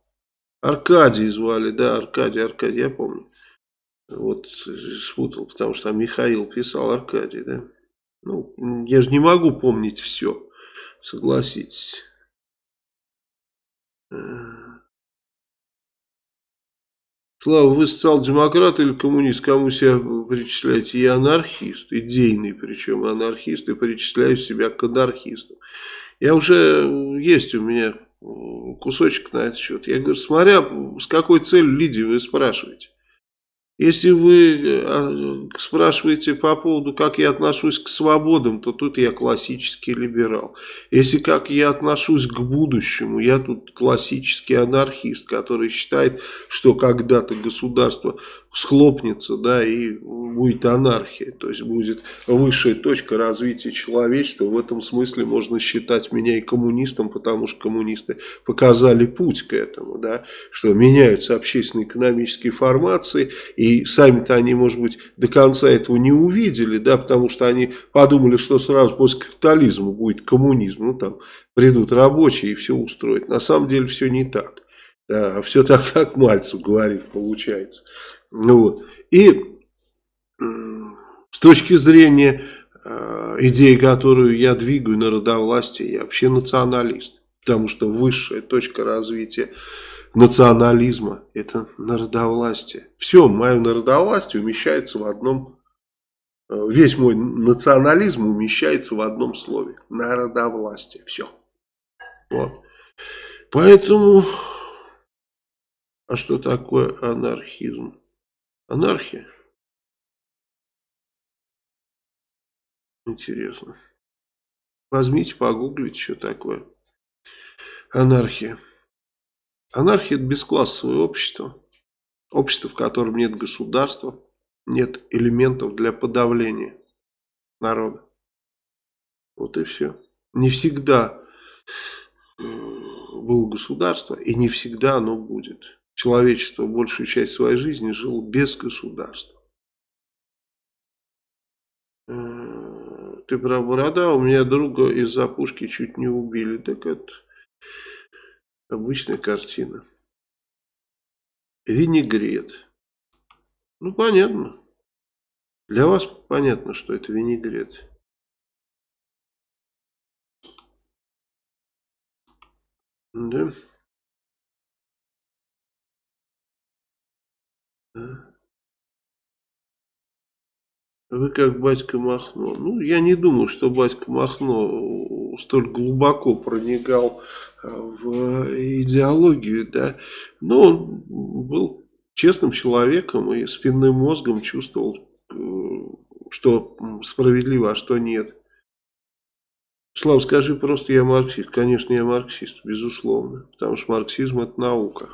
Аркадий звали, да, Аркадий, Аркадий, я помню. Вот спутал, потому что там Михаил писал Аркадий, да. Ну, я же не могу помнить все, согласитесь. Слава, вы социал-демократ или коммунист? Кому себя причисляете? Я анархист, идейный причем анархист, и причисляю себя к анархисту. Я уже, есть у меня кусочек на этот счет. Я говорю, смотря с какой целью Лидии вы спрашиваете. Если вы э, спрашиваете по поводу, как я отношусь к свободам, то тут я классический либерал. Если как я отношусь к будущему, я тут классический анархист, который считает, что когда-то государство схлопнется, да, и будет анархия, то есть будет высшая точка развития человечества. В этом смысле можно считать меня и коммунистом, потому что коммунисты показали путь к этому, да, что меняются общественно-экономические формации, и сами-то они, может быть, до конца этого не увидели, да, потому что они подумали, что сразу после капитализма будет коммунизм, ну, там, придут рабочие и все устроят. На самом деле все не так. Да, все так, как Мальцев говорит, получается. Ну, вот. И с точки зрения э, идеи, которую я двигаю народовластие, я вообще националист. Потому что высшая точка развития национализма – это народовластие. Все, мое народовластие умещается в одном, э, весь мой национализм умещается в одном слове – народовластие. Все. Вот. Поэтому, а что такое анархизм? Анархия? Интересно. Возьмите, погуглите, что такое анархия. Анархия – это бесклассовое общество. Общество, в котором нет государства, нет элементов для подавления народа. Вот и все. Не всегда э, было государство, и не всегда оно будет человечество большую часть своей жизни жило без государства. Э, ты про борода, у меня друга из-за пушки чуть не убили. Так это обычная картина. Винегрет. Ну, понятно. Для вас понятно, что это винегрет. Да. Вы как батька Махно. Ну, я не думаю, что батька Махно столь глубоко проникал а, в идеологию, да. Но он был честным человеком и спинным мозгом чувствовал, э, что справедливо, а что нет. Слава, скажи просто, я марксист. Конечно, я марксист, безусловно. Потому что марксизм это наука.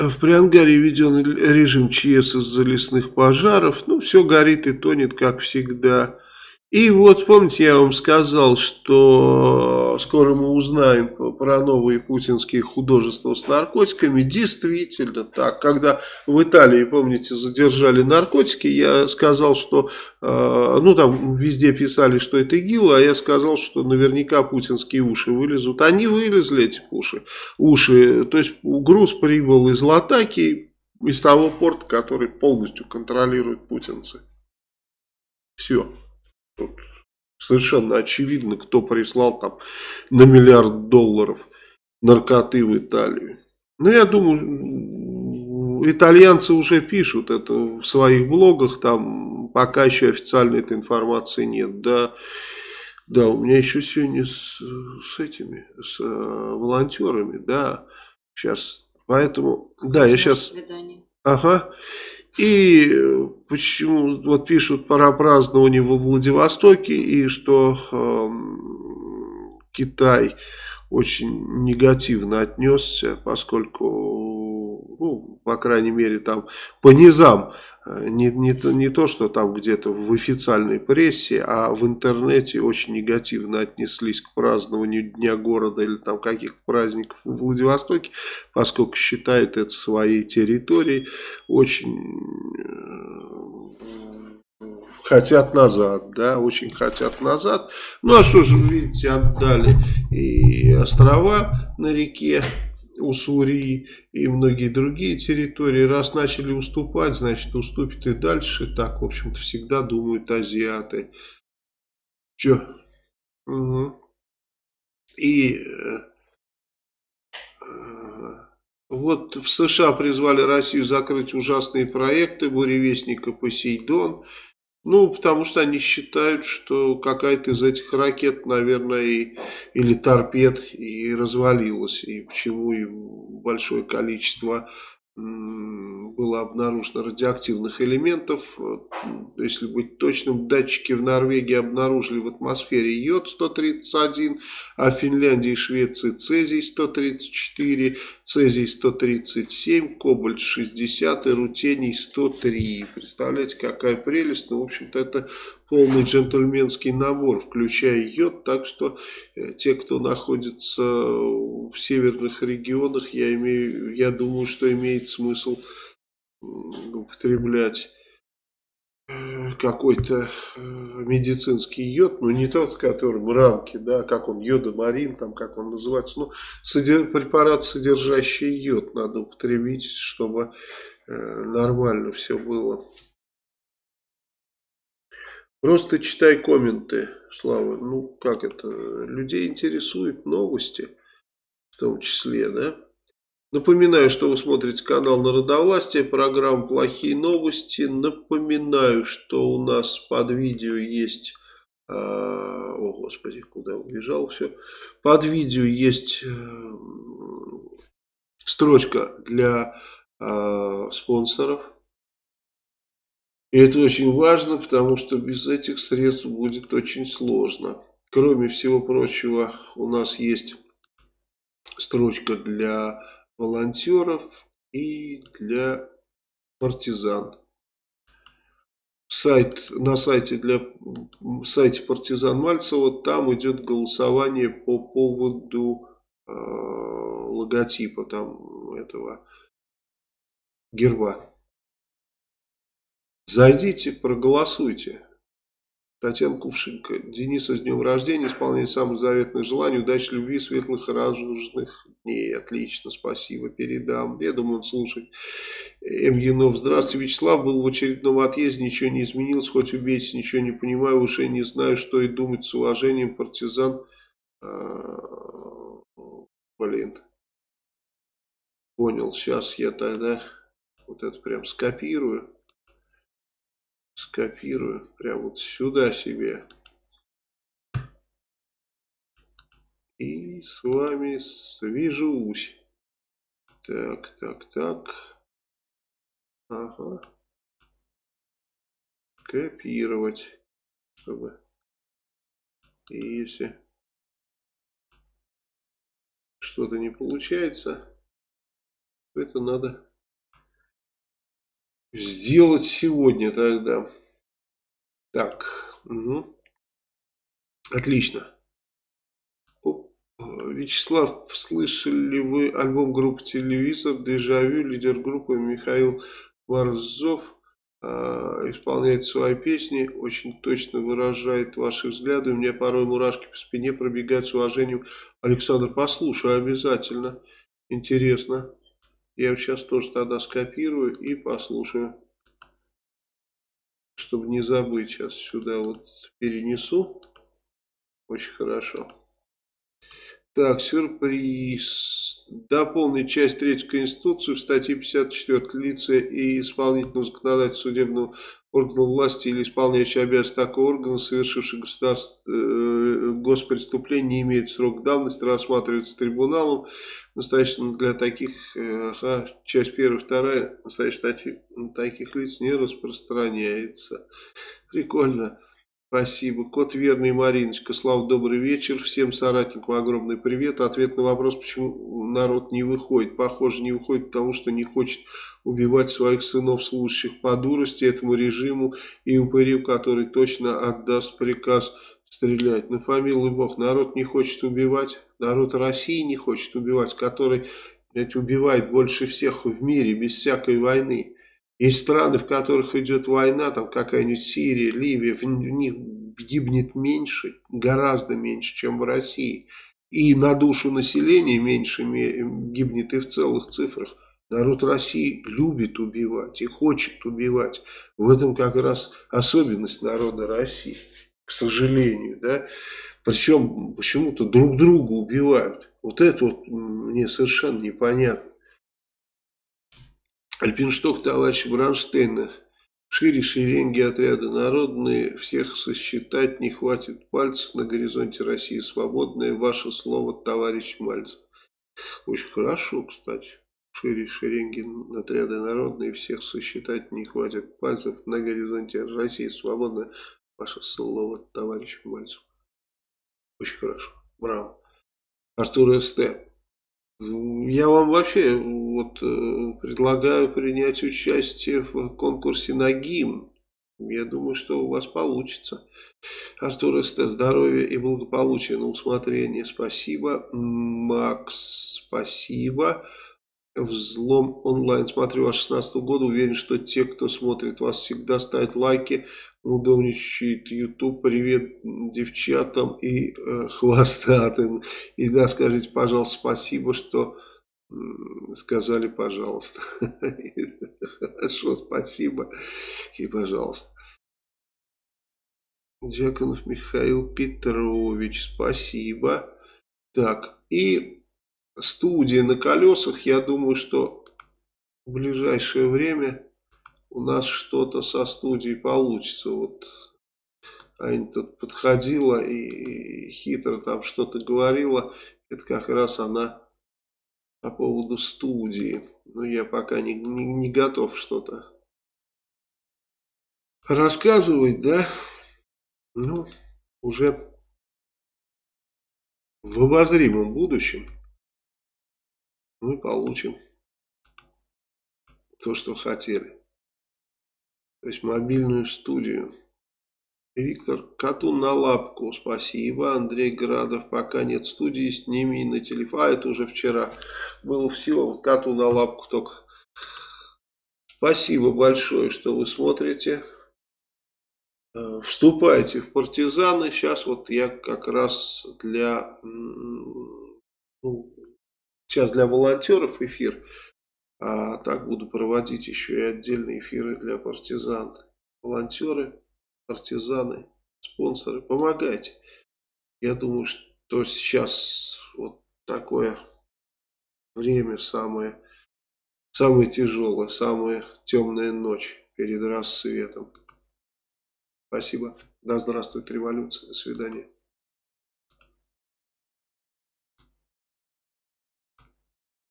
В Приангаре введен режим ЧС из-за лесных пожаров. Ну, все горит и тонет, как всегда. И вот, помните, я вам сказал, что скоро мы узнаем про новые путинские художества с наркотиками. Действительно так. Когда в Италии, помните, задержали наркотики, я сказал, что, э, ну там везде писали, что это ИГИЛ, а я сказал, что наверняка путинские уши вылезут. Они вылезли, эти уши. уши. То есть груз прибыл из Латаки, из того порта, который полностью контролируют путинцы. Все. Тут совершенно очевидно, кто прислал там на миллиард долларов наркоты в Италию. Но я думаю, итальянцы уже пишут это в своих блогах, там пока еще официальной этой информации нет. Да, да, у меня еще сегодня с, с этими, с э, волонтерами, да, сейчас, поэтому, да, я сейчас... Ага. И почему, вот пишут про празднование во Владивостоке, и что э, Китай очень негативно отнесся, поскольку, ну, по крайней мере, там по низам не, не, то, не то, что там где-то в официальной прессе, а в интернете очень негативно отнеслись к празднованию Дня города или там каких-то праздников в Владивостоке, поскольку считают это своей территорией, очень э, хотят назад, да, очень хотят назад. Ну а что же, видите, отдали и острова на реке, Уссурии и многие другие территории. Раз начали уступать, значит уступит и дальше. Так, в общем-то, всегда думают азиаты. Че? Угу. И э, вот в США призвали Россию закрыть ужасные проекты буревестника Посейдон. Ну, потому что они считают, что какая-то из этих ракет, наверное, и, или торпед и развалилась. И почему и большое количество было обнаружено радиоактивных элементов. Если быть точным, датчики в Норвегии обнаружили в атмосфере йод-131, а в Финляндии и Швеции цезий-134, цезий-137, кобальт-60 и рутений-103. Представляете, какая прелесть. Ну, в общем-то, это полный джентльменский набор, включая йод, так что э, те, кто находится в северных регионах, я, имею, я думаю, что имеет смысл употреблять э, какой-то э, медицинский йод, но не тот, который в рамке, да, как он, йодомарин, там, как он называется, ну, содер, препарат, содержащий йод, надо употребить, чтобы нормально все было. Просто читай комменты, Слава. Ну, как это? Людей интересуют новости, в том числе, да? Напоминаю, что вы смотрите канал Народовластия, программа «Плохие новости». Напоминаю, что у нас под видео есть... А, о, Господи, куда убежал все. Под видео есть э, строчка для э, спонсоров и это очень важно, потому что без этих средств будет очень сложно. Кроме всего прочего, у нас есть строчка для волонтеров и для партизан. Сайт, на сайте, для, сайте партизан Мальцева там идет голосование по поводу э, логотипа там этого герба. Зайдите, проголосуйте. Татьяна Кувшинка. Дениса с днем рождения. Исполняет самое заветное желание. Удачи, любви, светлых и радужных дней. Отлично, спасибо. Передам. Я думаю, он слушает. М. Янов. Здравствуйте, Вячеслав. Был в очередном отъезде. Ничего не изменилось. Хоть убейте, ничего не понимаю. Уже не знаю, что и думать с уважением. Партизан. А, блин. Понял. Сейчас я тогда вот это прям скопирую скопирую прямо вот сюда себе. И с вами свяжусь. Так, так, так. Ага. Копировать. Чтобы. И если что-то не получается, то это надо сделать сегодня тогда. Так, угу. отлично. Вячеслав, слышали вы альбом группы «Телевизор», «Дежавю», лидер группы Михаил Борзов э, исполняет свои песни, очень точно выражает ваши взгляды. У меня порой мурашки по спине пробегают с уважением. Александр, послушай обязательно. Интересно. Я сейчас тоже тогда скопирую и послушаю. Чтобы не забыть, сейчас сюда вот перенесу. Очень хорошо. Так, сюрприз. Дополнить часть 3 Конституции в статье 54 лица и исполнительного законодательства судебного органа власти или исполняющий обязанности такого органа, совершивший государств, э, госпреступления не имеют срок давности, рассматриваются трибуналом. Настоящем для таких, э, часть первая, вторая, настоящая статья таких лиц не распространяется. Прикольно. Спасибо. Кот Верный Мариночка. Слава, добрый вечер. Всем соратникам огромный привет. Ответ на вопрос, почему народ не выходит. Похоже, не выходит, потому что не хочет убивать своих сынов, служащих по дурости этому режиму и упырю, который точно отдаст приказ стрелять. На фамилию Бог. Народ не хочет убивать. Народ России не хочет убивать, который блядь, убивает больше всех в мире без всякой войны. Есть страны, в которых идет война, там какая-нибудь Сирия, Ливия, в них гибнет меньше, гораздо меньше, чем в России. И на душу населения меньше гибнет и в целых цифрах. Народ России любит убивать и хочет убивать. В этом как раз особенность народа России, к сожалению. Да? Причем почему-то друг друга убивают. Вот это вот мне совершенно непонятно. Альпиншток товарища Бронштейна. Шире шеренги отряда народные, всех сосчитать не хватит пальцев на горизонте России. Свободное ваше слово, товарищ Мальцев. Очень хорошо, кстати. Шире шеренги отряда народные, всех сосчитать не хватит пальцев на горизонте России. Свободное ваше слово, товарищ Мальцев. Очень хорошо. Браво. Артур Ст. Я вам вообще вот э, предлагаю принять участие в конкурсе на гимн. Я думаю, что у вас получится. Артур СТ, здоровья и благополучия на усмотрение. Спасибо. Макс, спасибо. Взлом онлайн. Смотрю вас 16 года. Уверен, что те, кто смотрит вас, всегда ставят лайки. Удобничает YouTube. Привет девчатам и э, хвостатым. И да, скажите, пожалуйста, спасибо, что сказали, пожалуйста. Хорошо, спасибо и пожалуйста. Джаконов Михаил Петрович, спасибо. Так, и студия на колесах, я думаю, что в ближайшее время у нас что-то со студией получится. Вот Аня тут подходила и хитро там что-то говорила. Это как раз она по поводу студии. Но я пока не, не, не готов что-то рассказывать, да? Ну, уже в обозримом будущем мы получим то, что хотели. То есть мобильную студию. Виктор, коту на лапку, спасибо. Андрей Градов, пока нет студии, с ними на телефон. А, это уже вчера было всего. Коту на лапку только. Спасибо большое, что вы смотрите. Э, вступайте в партизаны. Сейчас вот я как раз для, ну, сейчас для волонтеров эфир. А так буду проводить еще и отдельные эфиры для партизан. Волонтеры партизаны, спонсоры, помогайте. Я думаю, что сейчас вот такое время самое, самое тяжелое, самая темная ночь перед рассветом. Спасибо. Да здравствует революция. До свидания.